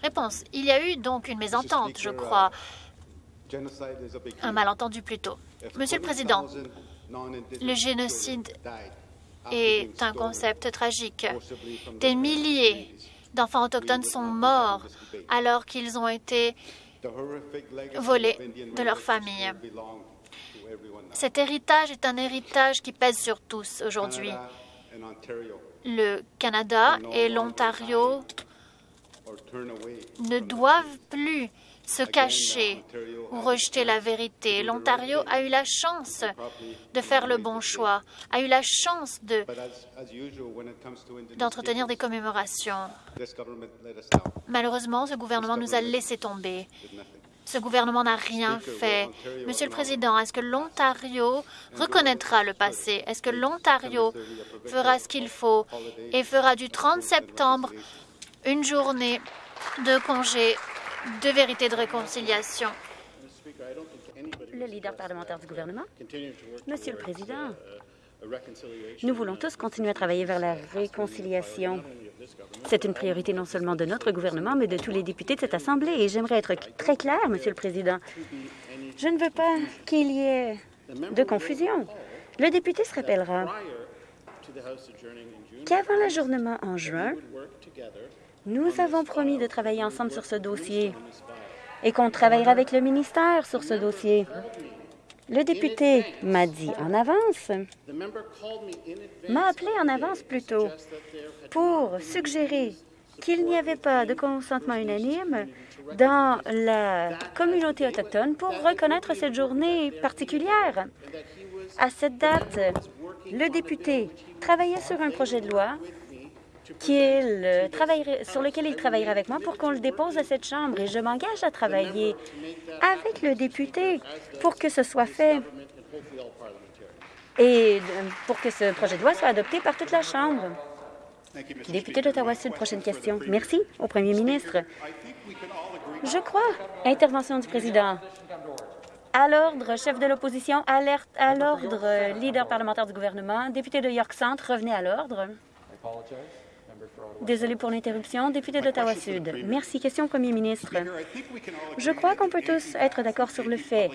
Réponse. Il y a eu donc une mésentente, je crois. Un malentendu plutôt. Monsieur le Président, le génocide est un concept tragique. Des milliers d'enfants autochtones sont morts alors qu'ils ont été volés de leur famille. Cet héritage est un héritage qui pèse sur tous aujourd'hui. Le Canada et l'Ontario ne doivent plus se cacher ou rejeter la vérité. L'Ontario a eu la chance de faire le bon choix, a eu la chance d'entretenir des commémorations. Malheureusement, ce gouvernement nous a laissé tomber. Ce gouvernement n'a rien fait. Monsieur le Président, est-ce que l'Ontario reconnaîtra le passé? Est-ce que l'Ontario fera ce qu'il faut et fera du 30 septembre une journée de congé de vérité de réconciliation? Le leader parlementaire du gouvernement. Monsieur le Président, nous voulons tous continuer à travailler vers la réconciliation. C'est une priorité non seulement de notre gouvernement, mais de tous les députés de cette Assemblée. Et j'aimerais être très clair, Monsieur le Président. Je ne veux pas qu'il y ait de confusion. Le député se rappellera qu'avant l'ajournement en juin, nous avons promis de travailler ensemble sur ce dossier et qu'on travaillera avec le ministère sur ce dossier. Le député m'a dit en avance, m'a appelé en avance plutôt, pour suggérer qu'il n'y avait pas de consentement unanime dans la communauté autochtone pour reconnaître cette journée particulière. À cette date, le député travaillait sur un projet de loi sur lequel il travaillera avec moi pour qu'on le dépose à cette Chambre. Et je m'engage à travailler avec le député pour que ce soit fait et pour que ce projet de loi soit adopté par toute la Chambre. Député d'Ottawa-Sud, prochaine question. Merci au premier ministre. Je crois. Intervention du président. À l'ordre, chef de l'opposition, alerte à l'ordre, leader parlementaire du gouvernement, député de York Centre, revenez à l'ordre. Désolé pour l'interruption. Député d'Ottawa-Sud. Merci. Question au premier ministre. Je crois qu'on peut tous être d'accord sur le fait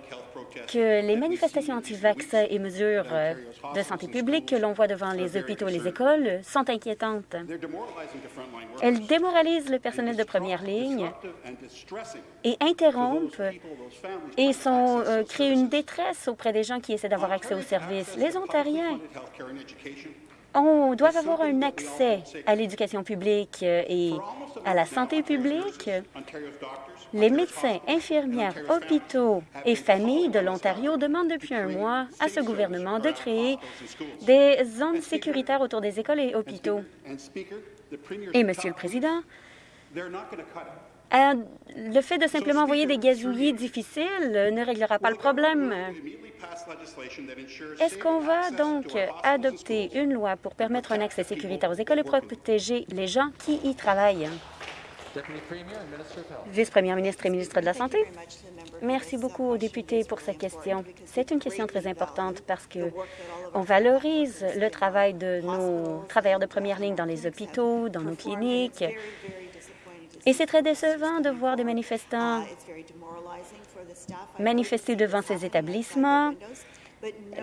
que les manifestations anti-vaccins et mesures de santé publique que l'on voit devant les hôpitaux et les écoles sont inquiétantes. Elles démoralisent le personnel de première ligne et interrompent et sont, euh, créent une détresse auprès des gens qui essaient d'avoir accès aux services. Les Ontariens on doit avoir un accès à l'éducation publique euh, et à la santé publique. Les médecins, infirmières, hôpitaux et familles de l'Ontario demandent depuis un mois à ce gouvernement de créer des zones sécuritaires autour des écoles et hôpitaux. Et, Monsieur le Président, le fait de simplement envoyer des gazouillis difficiles ne réglera pas le problème. Est-ce qu'on va donc adopter une loi pour permettre un accès sécuritaire aux écoles et protéger les gens qui y travaillent? Vice-première ministre et ministre de la Santé. Merci beaucoup aux députés pour cette question. C'est une question très importante parce que on valorise le travail de nos travailleurs de première ligne dans les hôpitaux, dans nos cliniques, et c'est très décevant de voir des manifestants manifester devant ces établissements.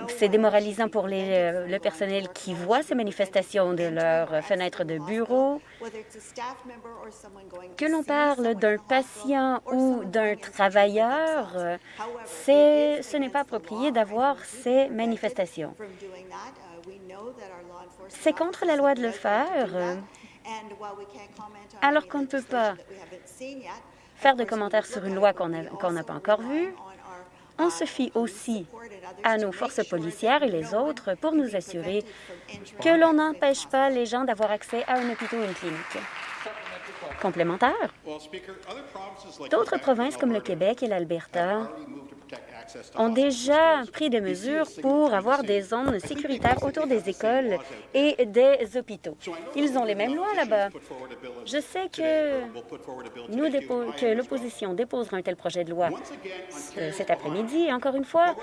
C'est démoralisant pour les, euh, le personnel qui voit ces manifestations de leurs fenêtres de bureau. Que l'on parle d'un patient ou d'un travailleur, ce n'est pas approprié d'avoir ces manifestations. C'est contre la loi de le faire. Alors qu'on ne peut pas faire de commentaires sur une loi qu'on n'a pas encore vue, on se fie aussi à nos forces policières et les autres pour nous assurer que l'on n'empêche pas les gens d'avoir accès à un hôpital ou une clinique. Complémentaire. D'autres provinces comme le Québec et l'Alberta ont déjà pris des mesures pour avoir des zones sécuritaires autour des écoles et des hôpitaux. Ils ont les mêmes lois là-bas. Je sais que, nous que l'opposition déposera un tel projet de loi cet après-midi. Encore une fois,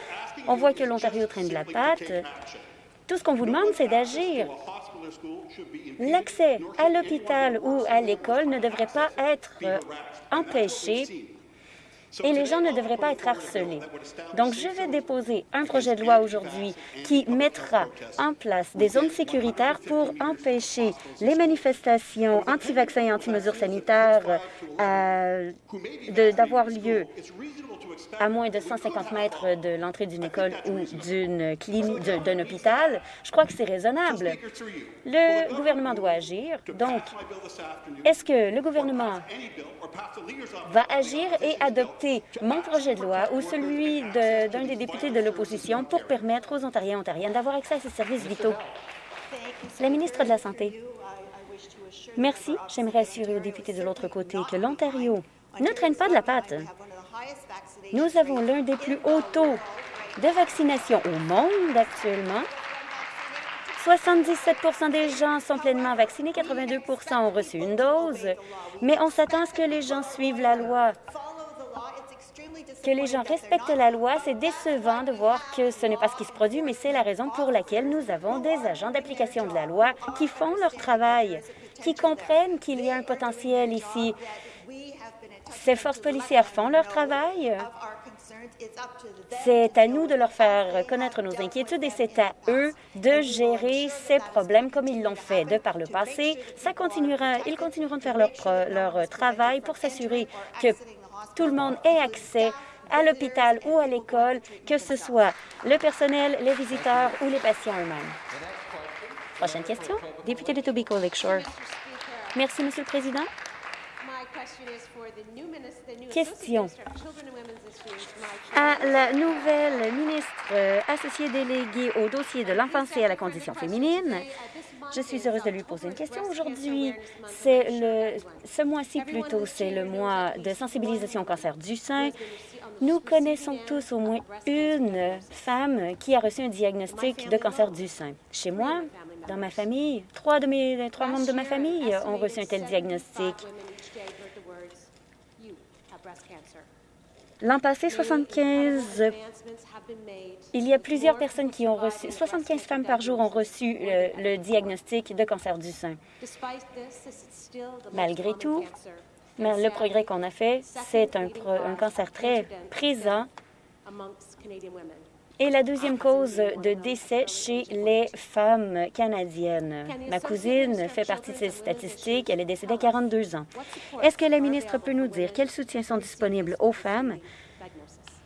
on voit que l'Ontario traîne de la patte. Tout ce qu'on vous demande, c'est d'agir L'accès à l'hôpital ou à l'école ne devrait pas être euh, empêché et les gens ne devraient pas être harcelés. Donc, je vais déposer un projet de loi aujourd'hui qui mettra en place des zones sécuritaires pour empêcher les manifestations anti-vaccins et anti-mesures sanitaires euh, d'avoir lieu à moins de 150 mètres de l'entrée d'une école ou d'une clinique, d'un hôpital, je crois que c'est raisonnable. Le gouvernement doit agir. Donc, est-ce que le gouvernement va agir et adopter mon projet de loi ou celui d'un des députés de l'opposition pour permettre aux Ontariens et Ontariennes d'avoir accès à ces services vitaux? La ministre de la Santé. Merci. J'aimerais assurer aux députés de l'autre côté que l'Ontario ne traîne pas de la patte. Nous avons l'un des plus hauts taux de vaccination au monde actuellement. 77% des gens sont pleinement vaccinés, 82% ont reçu une dose, mais on s'attend à ce que les gens suivent la loi. Que les gens respectent la loi, c'est décevant de voir que ce n'est pas ce qui se produit, mais c'est la raison pour laquelle nous avons des agents d'application de la loi qui font leur travail, qui comprennent qu'il y a un potentiel ici ces forces policières font leur travail. C'est à nous de leur faire connaître nos inquiétudes et c'est à eux de gérer ces problèmes comme ils l'ont fait de par le passé. Ça continuera, ils continueront de faire leur, leur travail pour s'assurer que tout le monde ait accès à l'hôpital ou à l'école, que ce soit le personnel, les visiteurs ou les patients eux-mêmes. Prochaine question, député de Tobico Lakeshore. Merci, Monsieur le Président. Question à la nouvelle ministre euh, associée déléguée au dossier de l'enfance et à la condition féminine. Je suis heureuse de lui poser une question aujourd'hui. C'est le, ce mois-ci plutôt, c'est le mois de sensibilisation au cancer du sein. Nous connaissons tous au moins une femme qui a reçu un diagnostic de cancer du sein. Chez moi, dans ma famille, trois, de mes, trois membres de ma famille ont reçu un tel diagnostic. L'an passé, 75... Il y a plusieurs personnes qui ont reçu... 75 femmes par jour ont reçu le, diagnostic de cancer du sein. Malgré tout, le progrès qu'on a fait, c'est un, un cancer très présent et la deuxième cause de décès chez les femmes canadiennes. Ma cousine fait partie de ces statistiques. Elle est décédée à 42 ans. Est-ce que la ministre peut nous dire quels soutiens sont disponibles aux femmes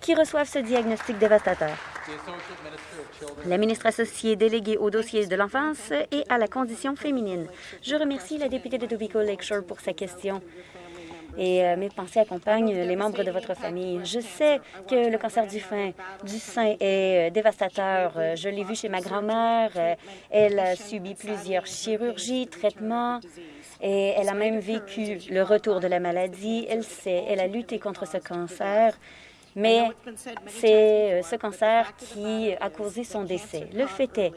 qui reçoivent ce diagnostic dévastateur? La ministre associée déléguée au dossier de l'enfance et à la condition féminine. Je remercie la députée de Tobico Lakeshore pour sa question et euh, mes pensées accompagnent les membres de votre famille. Je sais que le cancer du, sein, du sein est euh, dévastateur. Euh, je l'ai vu chez ma grand-mère. Elle a subi plusieurs chirurgies, traitements. Et elle a même vécu le retour de la maladie. Elle sait, elle a lutté contre ce cancer mais c'est ce cancer qui a causé son décès. Le fait est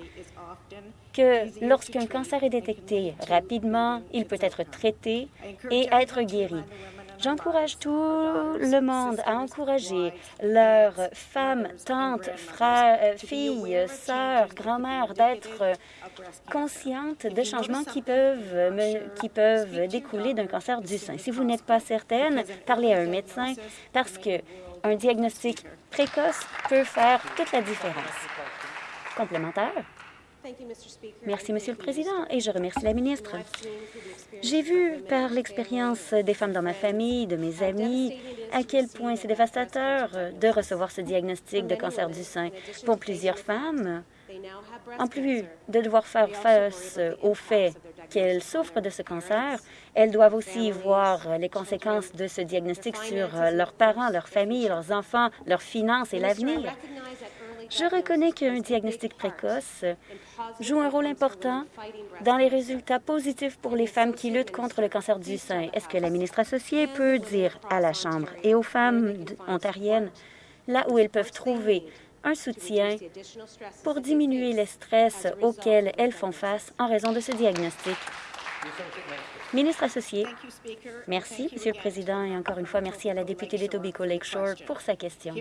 que lorsqu'un cancer est détecté rapidement, il peut être traité et être guéri. J'encourage tout le monde à encourager leurs femmes, tantes, frères, euh, filles, sœurs, grand-mères d'être conscientes des changements qui peuvent, qui peuvent découler d'un cancer du sein. Si vous n'êtes pas certaine, parlez à un médecin parce que un diagnostic précoce peut faire toute la différence. Complémentaire? Merci, Monsieur le Président, et je remercie la ministre. J'ai vu par l'expérience des femmes dans ma famille, de mes amis, à quel point c'est dévastateur de recevoir ce diagnostic de cancer du sein. Pour plusieurs femmes, en plus de devoir faire face au fait qu'elles souffrent de ce cancer, elles doivent aussi voir les conséquences de ce diagnostic sur leurs parents, leurs familles, leurs enfants, leurs finances et l'avenir. Je reconnais qu'un diagnostic précoce joue un rôle important dans les résultats positifs pour les femmes qui luttent contre le cancer du sein. Est-ce que la ministre associée peut dire à la Chambre et aux femmes ontariennes là où elles peuvent trouver un soutien pour diminuer le stress auquel elles font face en raison de ce diagnostic? Ministre associé. Merci, Monsieur le Président, et encore une fois, merci à la députée d'Etobicoke Lakeshore pour sa question.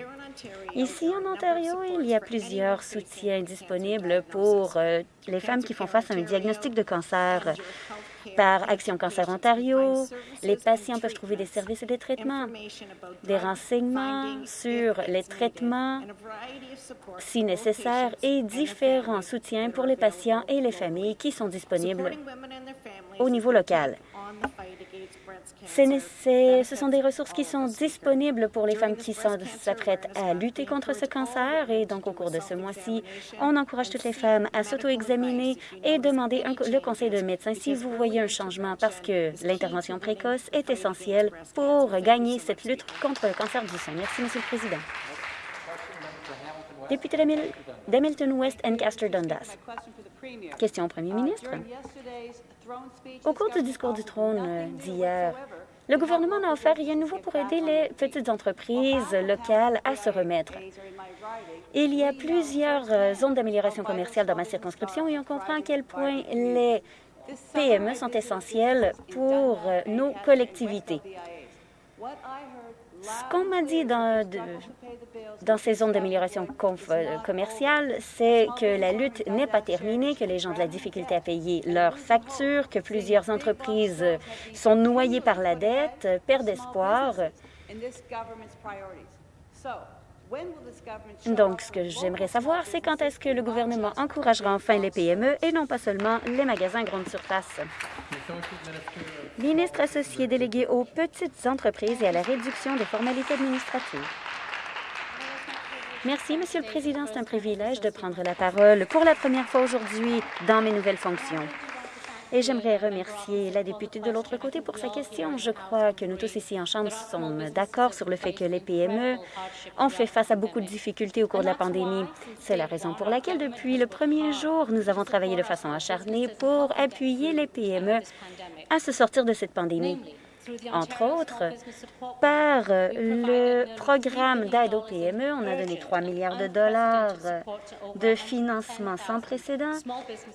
Ici, en Ontario, il y a plusieurs soutiens disponibles pour euh, les femmes qui font face à un diagnostic de cancer par Action Cancer Ontario, les patients peuvent trouver des services et des traitements, des renseignements sur les traitements si nécessaire et différents soutiens pour les patients et les familles qui sont disponibles au niveau local. Ce sont des ressources qui sont disponibles pour les femmes qui s'apprêtent à lutter contre ce cancer. Et donc, au cours de ce mois-ci, on encourage toutes les femmes à s'auto-examiner et demander le conseil de médecin si vous voyez un changement parce que l'intervention précoce est essentielle pour gagner cette lutte contre le cancer du sein. Merci, Monsieur le Président. Député d'Hamilton West, Ancaster Dundas. Question au premier ministre. Au cours du discours du trône euh, d'hier, le gouvernement n'a offert rien de nouveau pour aider les petites entreprises locales à se remettre. Il y a plusieurs euh, zones d'amélioration commerciale dans ma circonscription et on comprend à quel point les PME sont essentielles pour euh, nos collectivités. Ce qu'on m'a dit dans, dans ces zones d'amélioration euh, commerciale, c'est que la lutte n'est pas terminée, que les gens ont de la difficulté à payer leurs factures, que plusieurs entreprises sont noyées par la dette, perdent espoir. Donc, ce que j'aimerais savoir, c'est quand est-ce que le gouvernement encouragera enfin les PME et non pas seulement les magasins grande surface. Ministre associé délégué aux petites entreprises et à la réduction des formalités administratives. Merci, Monsieur le Président. C'est un privilège de prendre la parole pour la première fois aujourd'hui dans mes nouvelles fonctions. Et j'aimerais remercier la députée de l'autre côté pour sa question. Je crois que nous tous ici en Chambre sommes d'accord sur le fait que les PME ont fait face à beaucoup de difficultés au cours de la pandémie. C'est la raison pour laquelle, depuis le premier jour, nous avons travaillé de façon acharnée pour appuyer les PME à se sortir de cette pandémie entre autres, par le programme d'aide aux PME. On a donné 3 milliards de dollars de financement sans précédent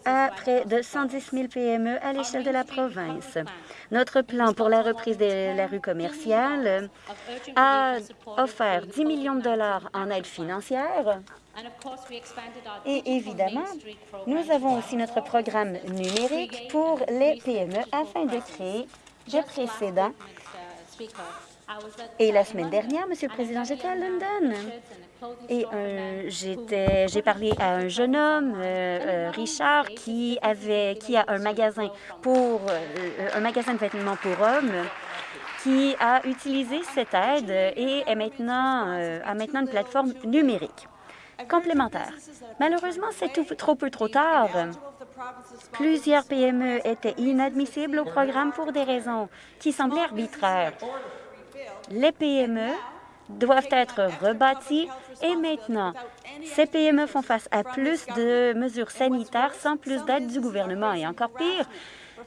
à près de 110 000 PME à l'échelle de la province. Notre plan pour la reprise de la rue commerciale a offert 10 millions de dollars en aide financière et évidemment, nous avons aussi notre programme numérique pour les PME afin de créer des précédents. Et la semaine dernière, Monsieur le Président, j'étais à London et euh, j'ai parlé à un jeune homme, euh, euh, Richard, qui avait qui a un magasin pour un magasin de vêtements pour hommes qui a utilisé cette aide et est maintenant a maintenant une plateforme numérique complémentaire. Malheureusement, c'est trop peu trop tard. Plusieurs PME étaient inadmissibles au programme pour des raisons qui semblaient arbitraires. Les PME doivent être rebâties et maintenant, ces PME font face à plus de mesures sanitaires sans plus d'aide du gouvernement. Et encore pire,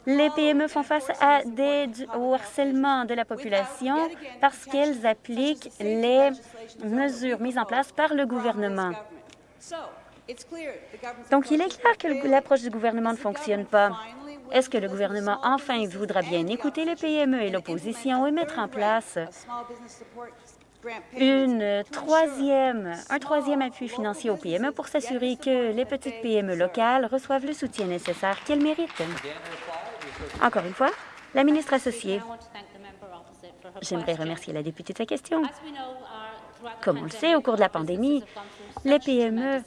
les PME font face à des, au harcèlement de la population parce qu'elles appliquent les mesures mises en place par le gouvernement. Donc, il est clair que l'approche du gouvernement ne fonctionne pas. Est-ce que le gouvernement, enfin, voudra bien écouter les PME et l'opposition et mettre en place un troisième appui financier aux PME pour s'assurer que les petites PME locales reçoivent le soutien nécessaire qu'elles méritent? Encore une fois, la ministre associée. J'aimerais remercier la députée de sa question. Comme on le sait, au cours de la pandémie, les PME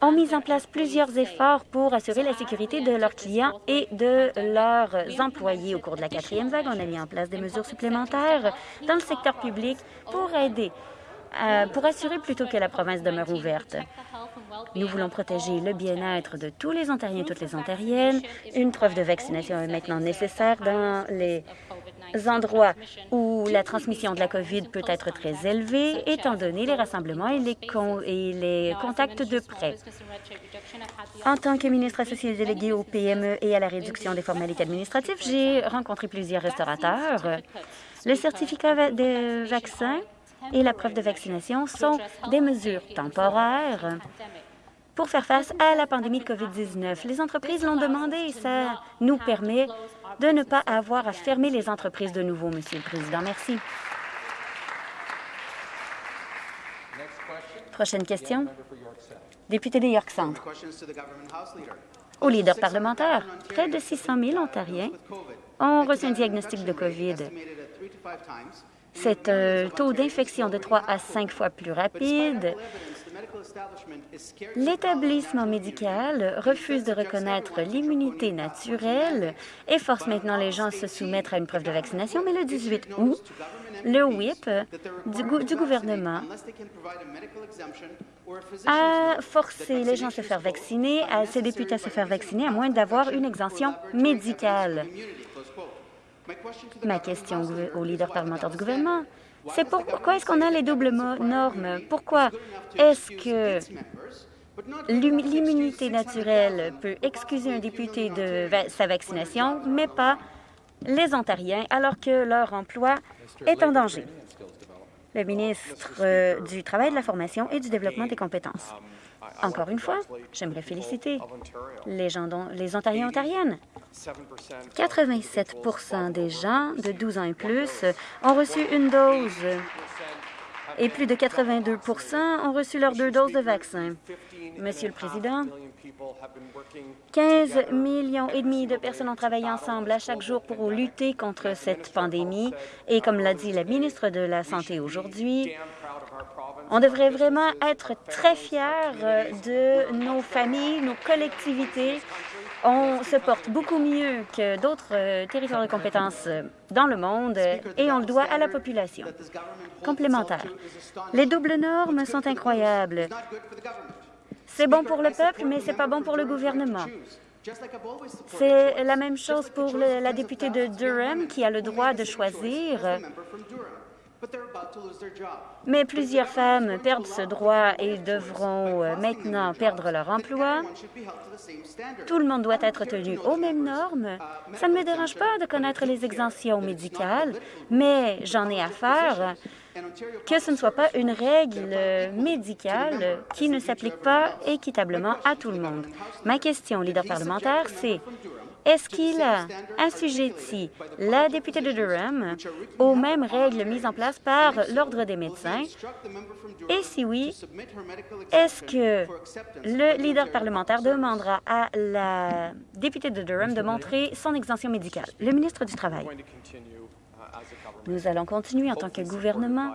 ont mis en place plusieurs efforts pour assurer la sécurité de leurs clients et de leurs employés. Au cours de la quatrième vague, on a mis en place des mesures supplémentaires dans le secteur public pour aider, euh, pour assurer plutôt que la province demeure ouverte. Nous voulons protéger le bien-être de tous les Ontariens et toutes les Ontariennes. Une preuve de vaccination est maintenant nécessaire dans les endroits où la transmission de la COVID peut être très élevée, étant donné les rassemblements et les, contacts de près. En tant que ministre associé délégué au PME et à la réduction des formalités administratives, j'ai rencontré plusieurs restaurateurs. Le certificat de vaccin et la preuve de vaccination sont des mesures temporaires pour faire face à la pandémie de COVID-19. Les entreprises l'ont demandé et ça nous permet de ne pas avoir à fermer les entreprises de nouveau, Monsieur le Président. Merci. Prochaine question. Député de York Centre. Au leader parlementaire, près de 600 000 Ontariens ont reçu un diagnostic de COVID. C'est un taux d'infection de 3 à 5 fois plus rapide. L'établissement médical refuse de reconnaître l'immunité naturelle et force maintenant les gens à se soumettre à une preuve de vaccination, mais le 18 août, le whip du, du gouvernement a forcé les gens à se faire vacciner, à ses députés à se faire vacciner, à moins d'avoir une exemption médicale. Ma question au leader parlementaire du gouvernement, c'est pourquoi est-ce qu'on a les doubles normes? Pourquoi est-ce que l'immunité naturelle peut excuser un député de sa vaccination, mais pas les Ontariens, alors que leur emploi est en danger? Le ministre euh, du Travail, de la Formation et du Développement des compétences. Encore une fois, j'aimerais féliciter les, gens dont, les Ontariens et Ontariennes 87% des gens de 12 ans et plus ont reçu une dose et plus de 82% ont reçu leurs deux doses de vaccin. Monsieur le Président, 15 millions et demi de personnes ont travaillé ensemble à chaque jour pour lutter contre cette pandémie. Et comme l'a dit la ministre de la Santé aujourd'hui, on devrait vraiment être très fiers de nos familles, nos collectivités on se porte beaucoup mieux que d'autres euh, territoires de compétences euh, dans le monde et on le doit à la population. Complémentaire. Les doubles normes sont incroyables. C'est bon pour le peuple, mais c'est pas bon pour le gouvernement. C'est la même chose pour la députée de Durham qui a le droit de choisir mais plusieurs femmes perdent ce droit et devront euh, maintenant perdre leur emploi. Tout le monde doit être tenu aux mêmes normes. Ça ne me dérange pas de connaître les exemptions médicales, mais j'en ai à faire que ce ne soit pas une règle médicale qui ne s'applique pas équitablement à tout le monde. Ma question, leader parlementaire, c'est est-ce qu'il a assujetti la députée de Durham aux mêmes règles mises en place par l'Ordre des médecins? Et si oui, est-ce que le leader parlementaire demandera à la députée de Durham de montrer son exemption médicale? Le ministre du Travail. Nous allons continuer en tant que gouvernement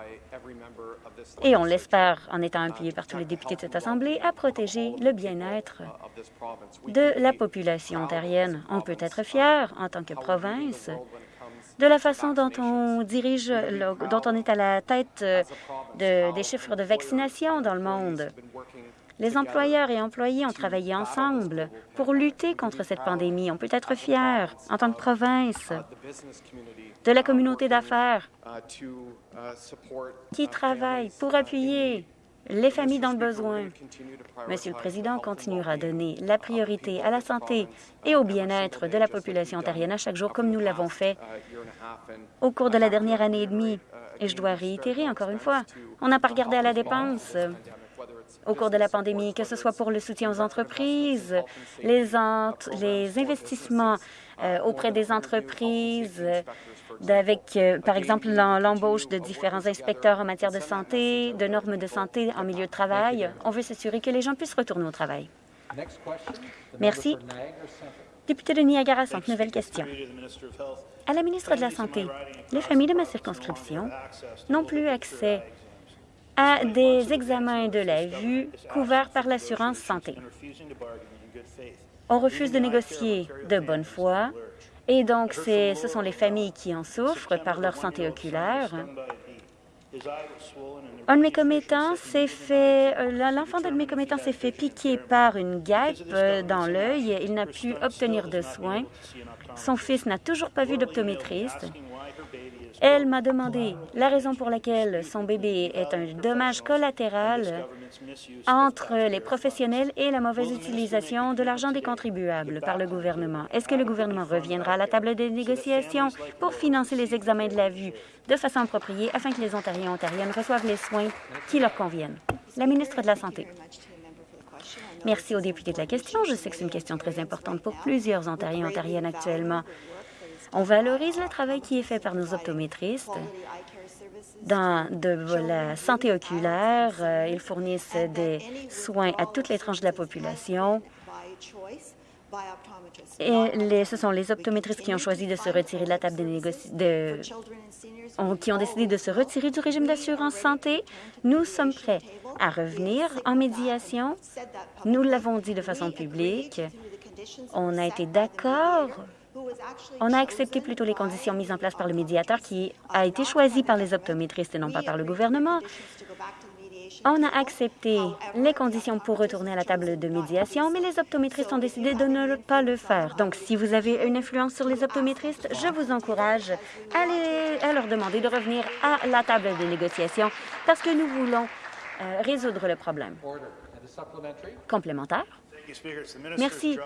et on l'espère en étant appuyé par tous les députés de cette Assemblée, à protéger le bien-être de la population ontarienne. On peut être fier, en tant que province, de la façon dont on dirige, dont on est à la tête euh, des chiffres de vaccination dans le monde. Les employeurs et employés ont travaillé ensemble pour lutter contre cette pandémie. On peut être fier, en tant que province, de la communauté d'affaires qui travaille pour appuyer les familles dans le besoin. Monsieur le Président continuera à donner la priorité à la santé et au bien-être de la population ontarienne à chaque jour, comme nous l'avons fait au cours de la dernière année et demie. Et je dois réitérer encore une fois, on n'a pas regardé à la dépense au cours de la pandémie, que ce soit pour le soutien aux entreprises, les, les investissements auprès des entreprises, avec, euh, par exemple, l'embauche de différents inspecteurs en matière de santé, de normes de santé en milieu de travail. On veut s'assurer que les gens puissent retourner au travail. Merci. Député de Niagara Centre, nouvelle question. À la ministre de la Santé, les familles de ma circonscription n'ont plus accès à des examens de la vue couverts par l'assurance santé. On refuse de négocier de bonne foi et donc, ce sont les familles qui en souffrent par leur santé oculaire. Un de mes commettants s'est fait, euh, l'enfant d'un de mes commettants s'est fait piquer par une guêpe euh, dans l'œil. Il n'a pu obtenir de soins. Son fils n'a toujours pas vu d'optométriste. Elle m'a demandé la raison pour laquelle son bébé est un dommage collatéral entre les professionnels et la mauvaise utilisation de l'argent des contribuables par le gouvernement. Est-ce que le gouvernement reviendra à la table des négociations pour financer les examens de la vue de façon appropriée afin que les Ontariens et Ontariennes reçoivent les soins qui leur conviennent? La ministre de la Santé. Merci aux députés de la question. Je sais que c'est une question très importante pour plusieurs Ontariens et Ontariennes actuellement. On valorise le travail qui est fait par nos optométristes dans de la santé oculaire. Euh, ils fournissent des soins à toutes les tranches de la population. Et ce sont les optométristes qui ont choisi de se retirer de la table des négociations, qui ont décidé de se retirer du régime d'assurance santé. Nous sommes prêts à revenir en médiation. Nous l'avons dit de façon publique. On a été d'accord on a accepté plutôt les conditions mises en place par le médiateur qui a été choisi par les optométristes et non pas par le gouvernement. On a accepté les conditions pour retourner à la table de médiation, mais les optométristes ont décidé de ne pas le faire. Donc, si vous avez une influence sur les optométristes, je vous encourage à, leur demander de revenir à la table de négociation parce que nous voulons euh, résoudre le problème. Complémentaire? Merci.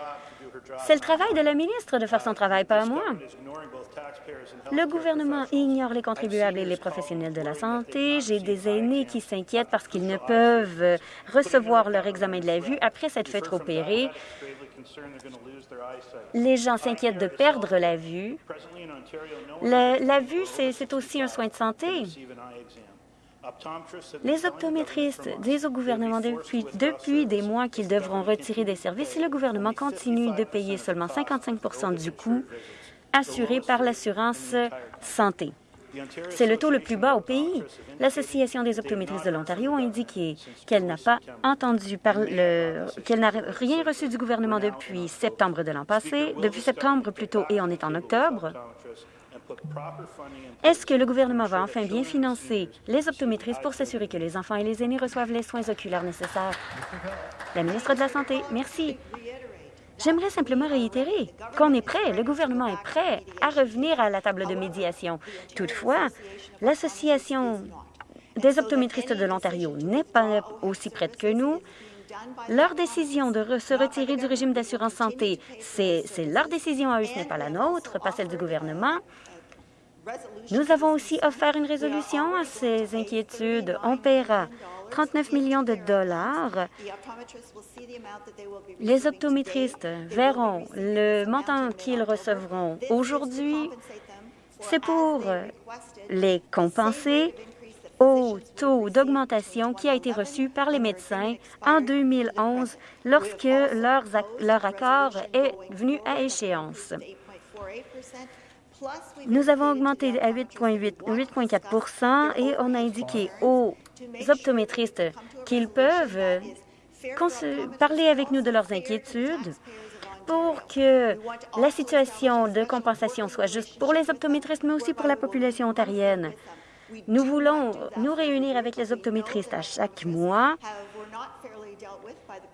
C'est le travail de la ministre de faire son travail, pas moi. Le gouvernement ignore les contribuables et les professionnels de la santé. J'ai des aînés qui s'inquiètent parce qu'ils ne peuvent recevoir leur examen de la vue après s'être fait opérer. Les gens s'inquiètent de perdre la vue. la vue, c'est aussi un soin de santé. Les optométristes disent au gouvernement depuis, des mois qu'ils devront retirer des services et le gouvernement continue de payer seulement 55% du coût assuré par l'assurance santé. C'est le taux le plus bas au pays. L'Association des optométristes de l'Ontario a indiqué qu'elle n'a pas entendu qu'elle n'a rien reçu du gouvernement depuis septembre de l'an passé, depuis septembre plutôt, et on est en octobre. Est-ce que le gouvernement va enfin bien financer les optométristes pour s'assurer que les enfants et les aînés reçoivent les soins oculaires nécessaires? La ministre de la Santé, merci. J'aimerais simplement réitérer qu'on est prêt, le gouvernement est prêt à revenir à la table de médiation. Toutefois, l'Association des optométristes de l'Ontario n'est pas aussi prête que nous. Leur décision de se retirer du régime d'assurance santé, c'est leur décision à eux, ce n'est pas la nôtre, pas celle du gouvernement. Nous avons aussi offert une résolution à ces inquiétudes. On paiera 39 millions de dollars. Les optométristes verront le montant qu'ils recevront aujourd'hui. C'est pour les compenser au taux d'augmentation qui a été reçu par les médecins en 2011 lorsque leur accord est venu à échéance. Nous avons augmenté à 8,4% et on a indiqué aux optométristes qu'ils peuvent parler avec nous de leurs inquiétudes pour que la situation de compensation soit juste pour les optométristes, mais aussi pour la population ontarienne. Nous voulons nous réunir avec les optométristes à chaque mois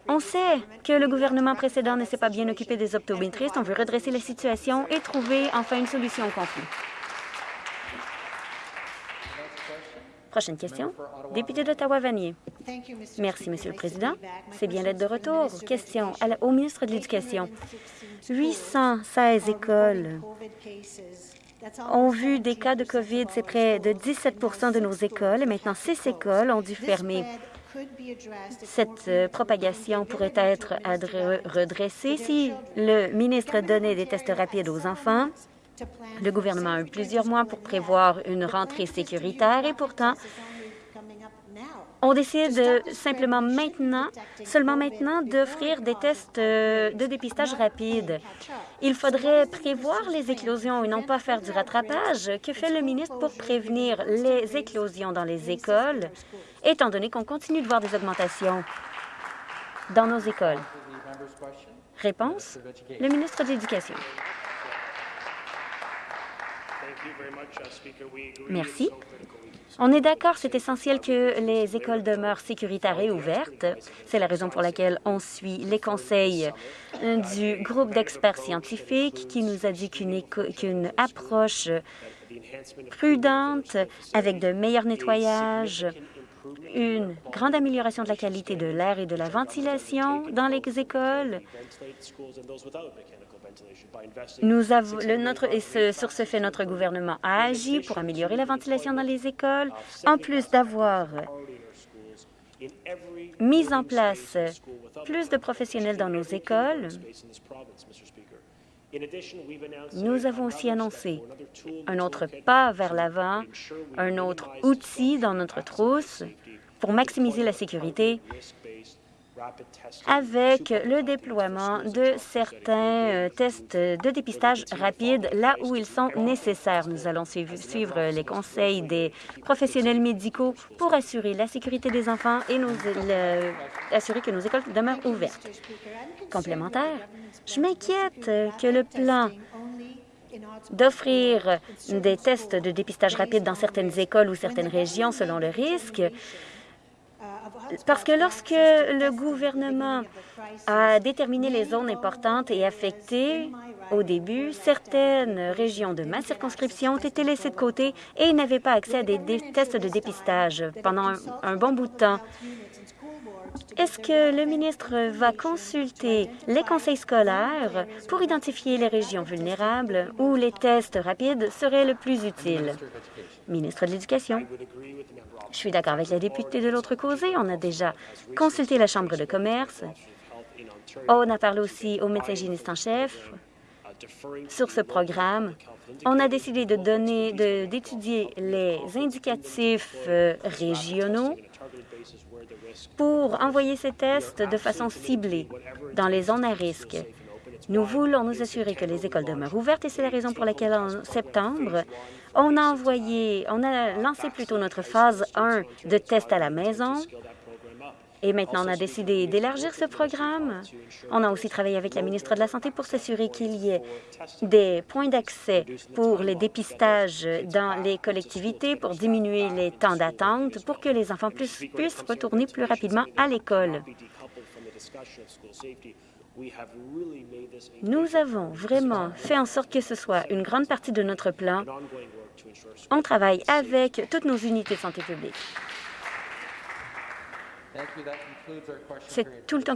on sait que le gouvernement précédent ne s'est pas bien occupé des optométristes. On veut redresser la situation et trouver enfin une solution au conflit. Prochaine question. Député d'Ottawa-Vanier. Merci, Monsieur le Président. C'est bien l'être de retour. Question au ministre de l'Éducation. 816 écoles ont vu des cas de COVID. C'est près de 17% de nos écoles. Et maintenant, six écoles ont dû fermer. Cette euh, propagation pourrait être redressée si le ministre donnait des tests rapides aux enfants. Le gouvernement a eu plusieurs mois pour prévoir une rentrée sécuritaire et pourtant, on décide simplement maintenant, seulement maintenant, d'offrir des tests euh, de dépistage rapide. Il faudrait prévoir les éclosions et non pas faire du rattrapage. Que fait le ministre pour prévenir les éclosions dans les écoles, étant donné qu'on continue de voir des augmentations dans nos écoles? Réponse, le ministre de l'Éducation. Merci. On est d'accord, c'est essentiel que les écoles demeurent sécuritaires et ouvertes. C'est la raison pour laquelle on suit les conseils du groupe d'experts scientifiques qui nous a dit qu'une approche prudente, avec de meilleurs nettoyages, une grande amélioration de la qualité de l'air et de la ventilation dans les écoles, nous avons, et sur ce fait, notre gouvernement a agi pour améliorer la ventilation dans les écoles, en plus d'avoir mis en place plus de professionnels dans nos écoles. Nous avons aussi annoncé un autre pas vers l'avant, un autre outil dans notre trousse pour maximiser la sécurité avec le déploiement de certains euh, tests de dépistage rapide là où ils sont nécessaires. Nous allons suivre les conseils des professionnels médicaux pour assurer la sécurité des enfants et assurer que nos écoles demeurent ouvertes. Complémentaire, je m'inquiète que le plan d'offrir des tests de dépistage rapide dans certaines écoles ou certaines régions selon le risque parce que lorsque le gouvernement a déterminé les zones importantes et affectées au début, certaines régions de ma circonscription ont été laissées de côté et n'avaient pas accès à des, tests de dépistage pendant un, bon bout de temps. Est-ce que le ministre va consulter les conseils scolaires pour identifier les régions vulnérables où les tests rapides seraient le plus utiles? Ministre de l'Éducation. Je suis d'accord avec la députée de l'autre côté. On a déjà consulté la Chambre de commerce. On a parlé aussi au médecin hygiéniste en chef sur ce programme. On a décidé de donner, d'étudier les indicatifs euh, régionaux pour envoyer ces tests de façon ciblée dans les zones à risque. Nous voulons nous assurer que les écoles demeurent ouvertes et c'est la raison pour laquelle en septembre, on a envoyé, on a lancé plutôt notre phase 1 de tests à la maison. Et maintenant, on a décidé d'élargir ce programme. On a aussi travaillé avec la ministre de la Santé pour s'assurer qu'il y ait des points d'accès pour les dépistages dans les collectivités, pour diminuer les temps d'attente, pour que les enfants puissent retourner plus rapidement à l'école. Nous avons vraiment fait en sorte que ce soit une grande partie de notre plan. On travaille avec toutes nos unités de santé publique. C'est tout le temps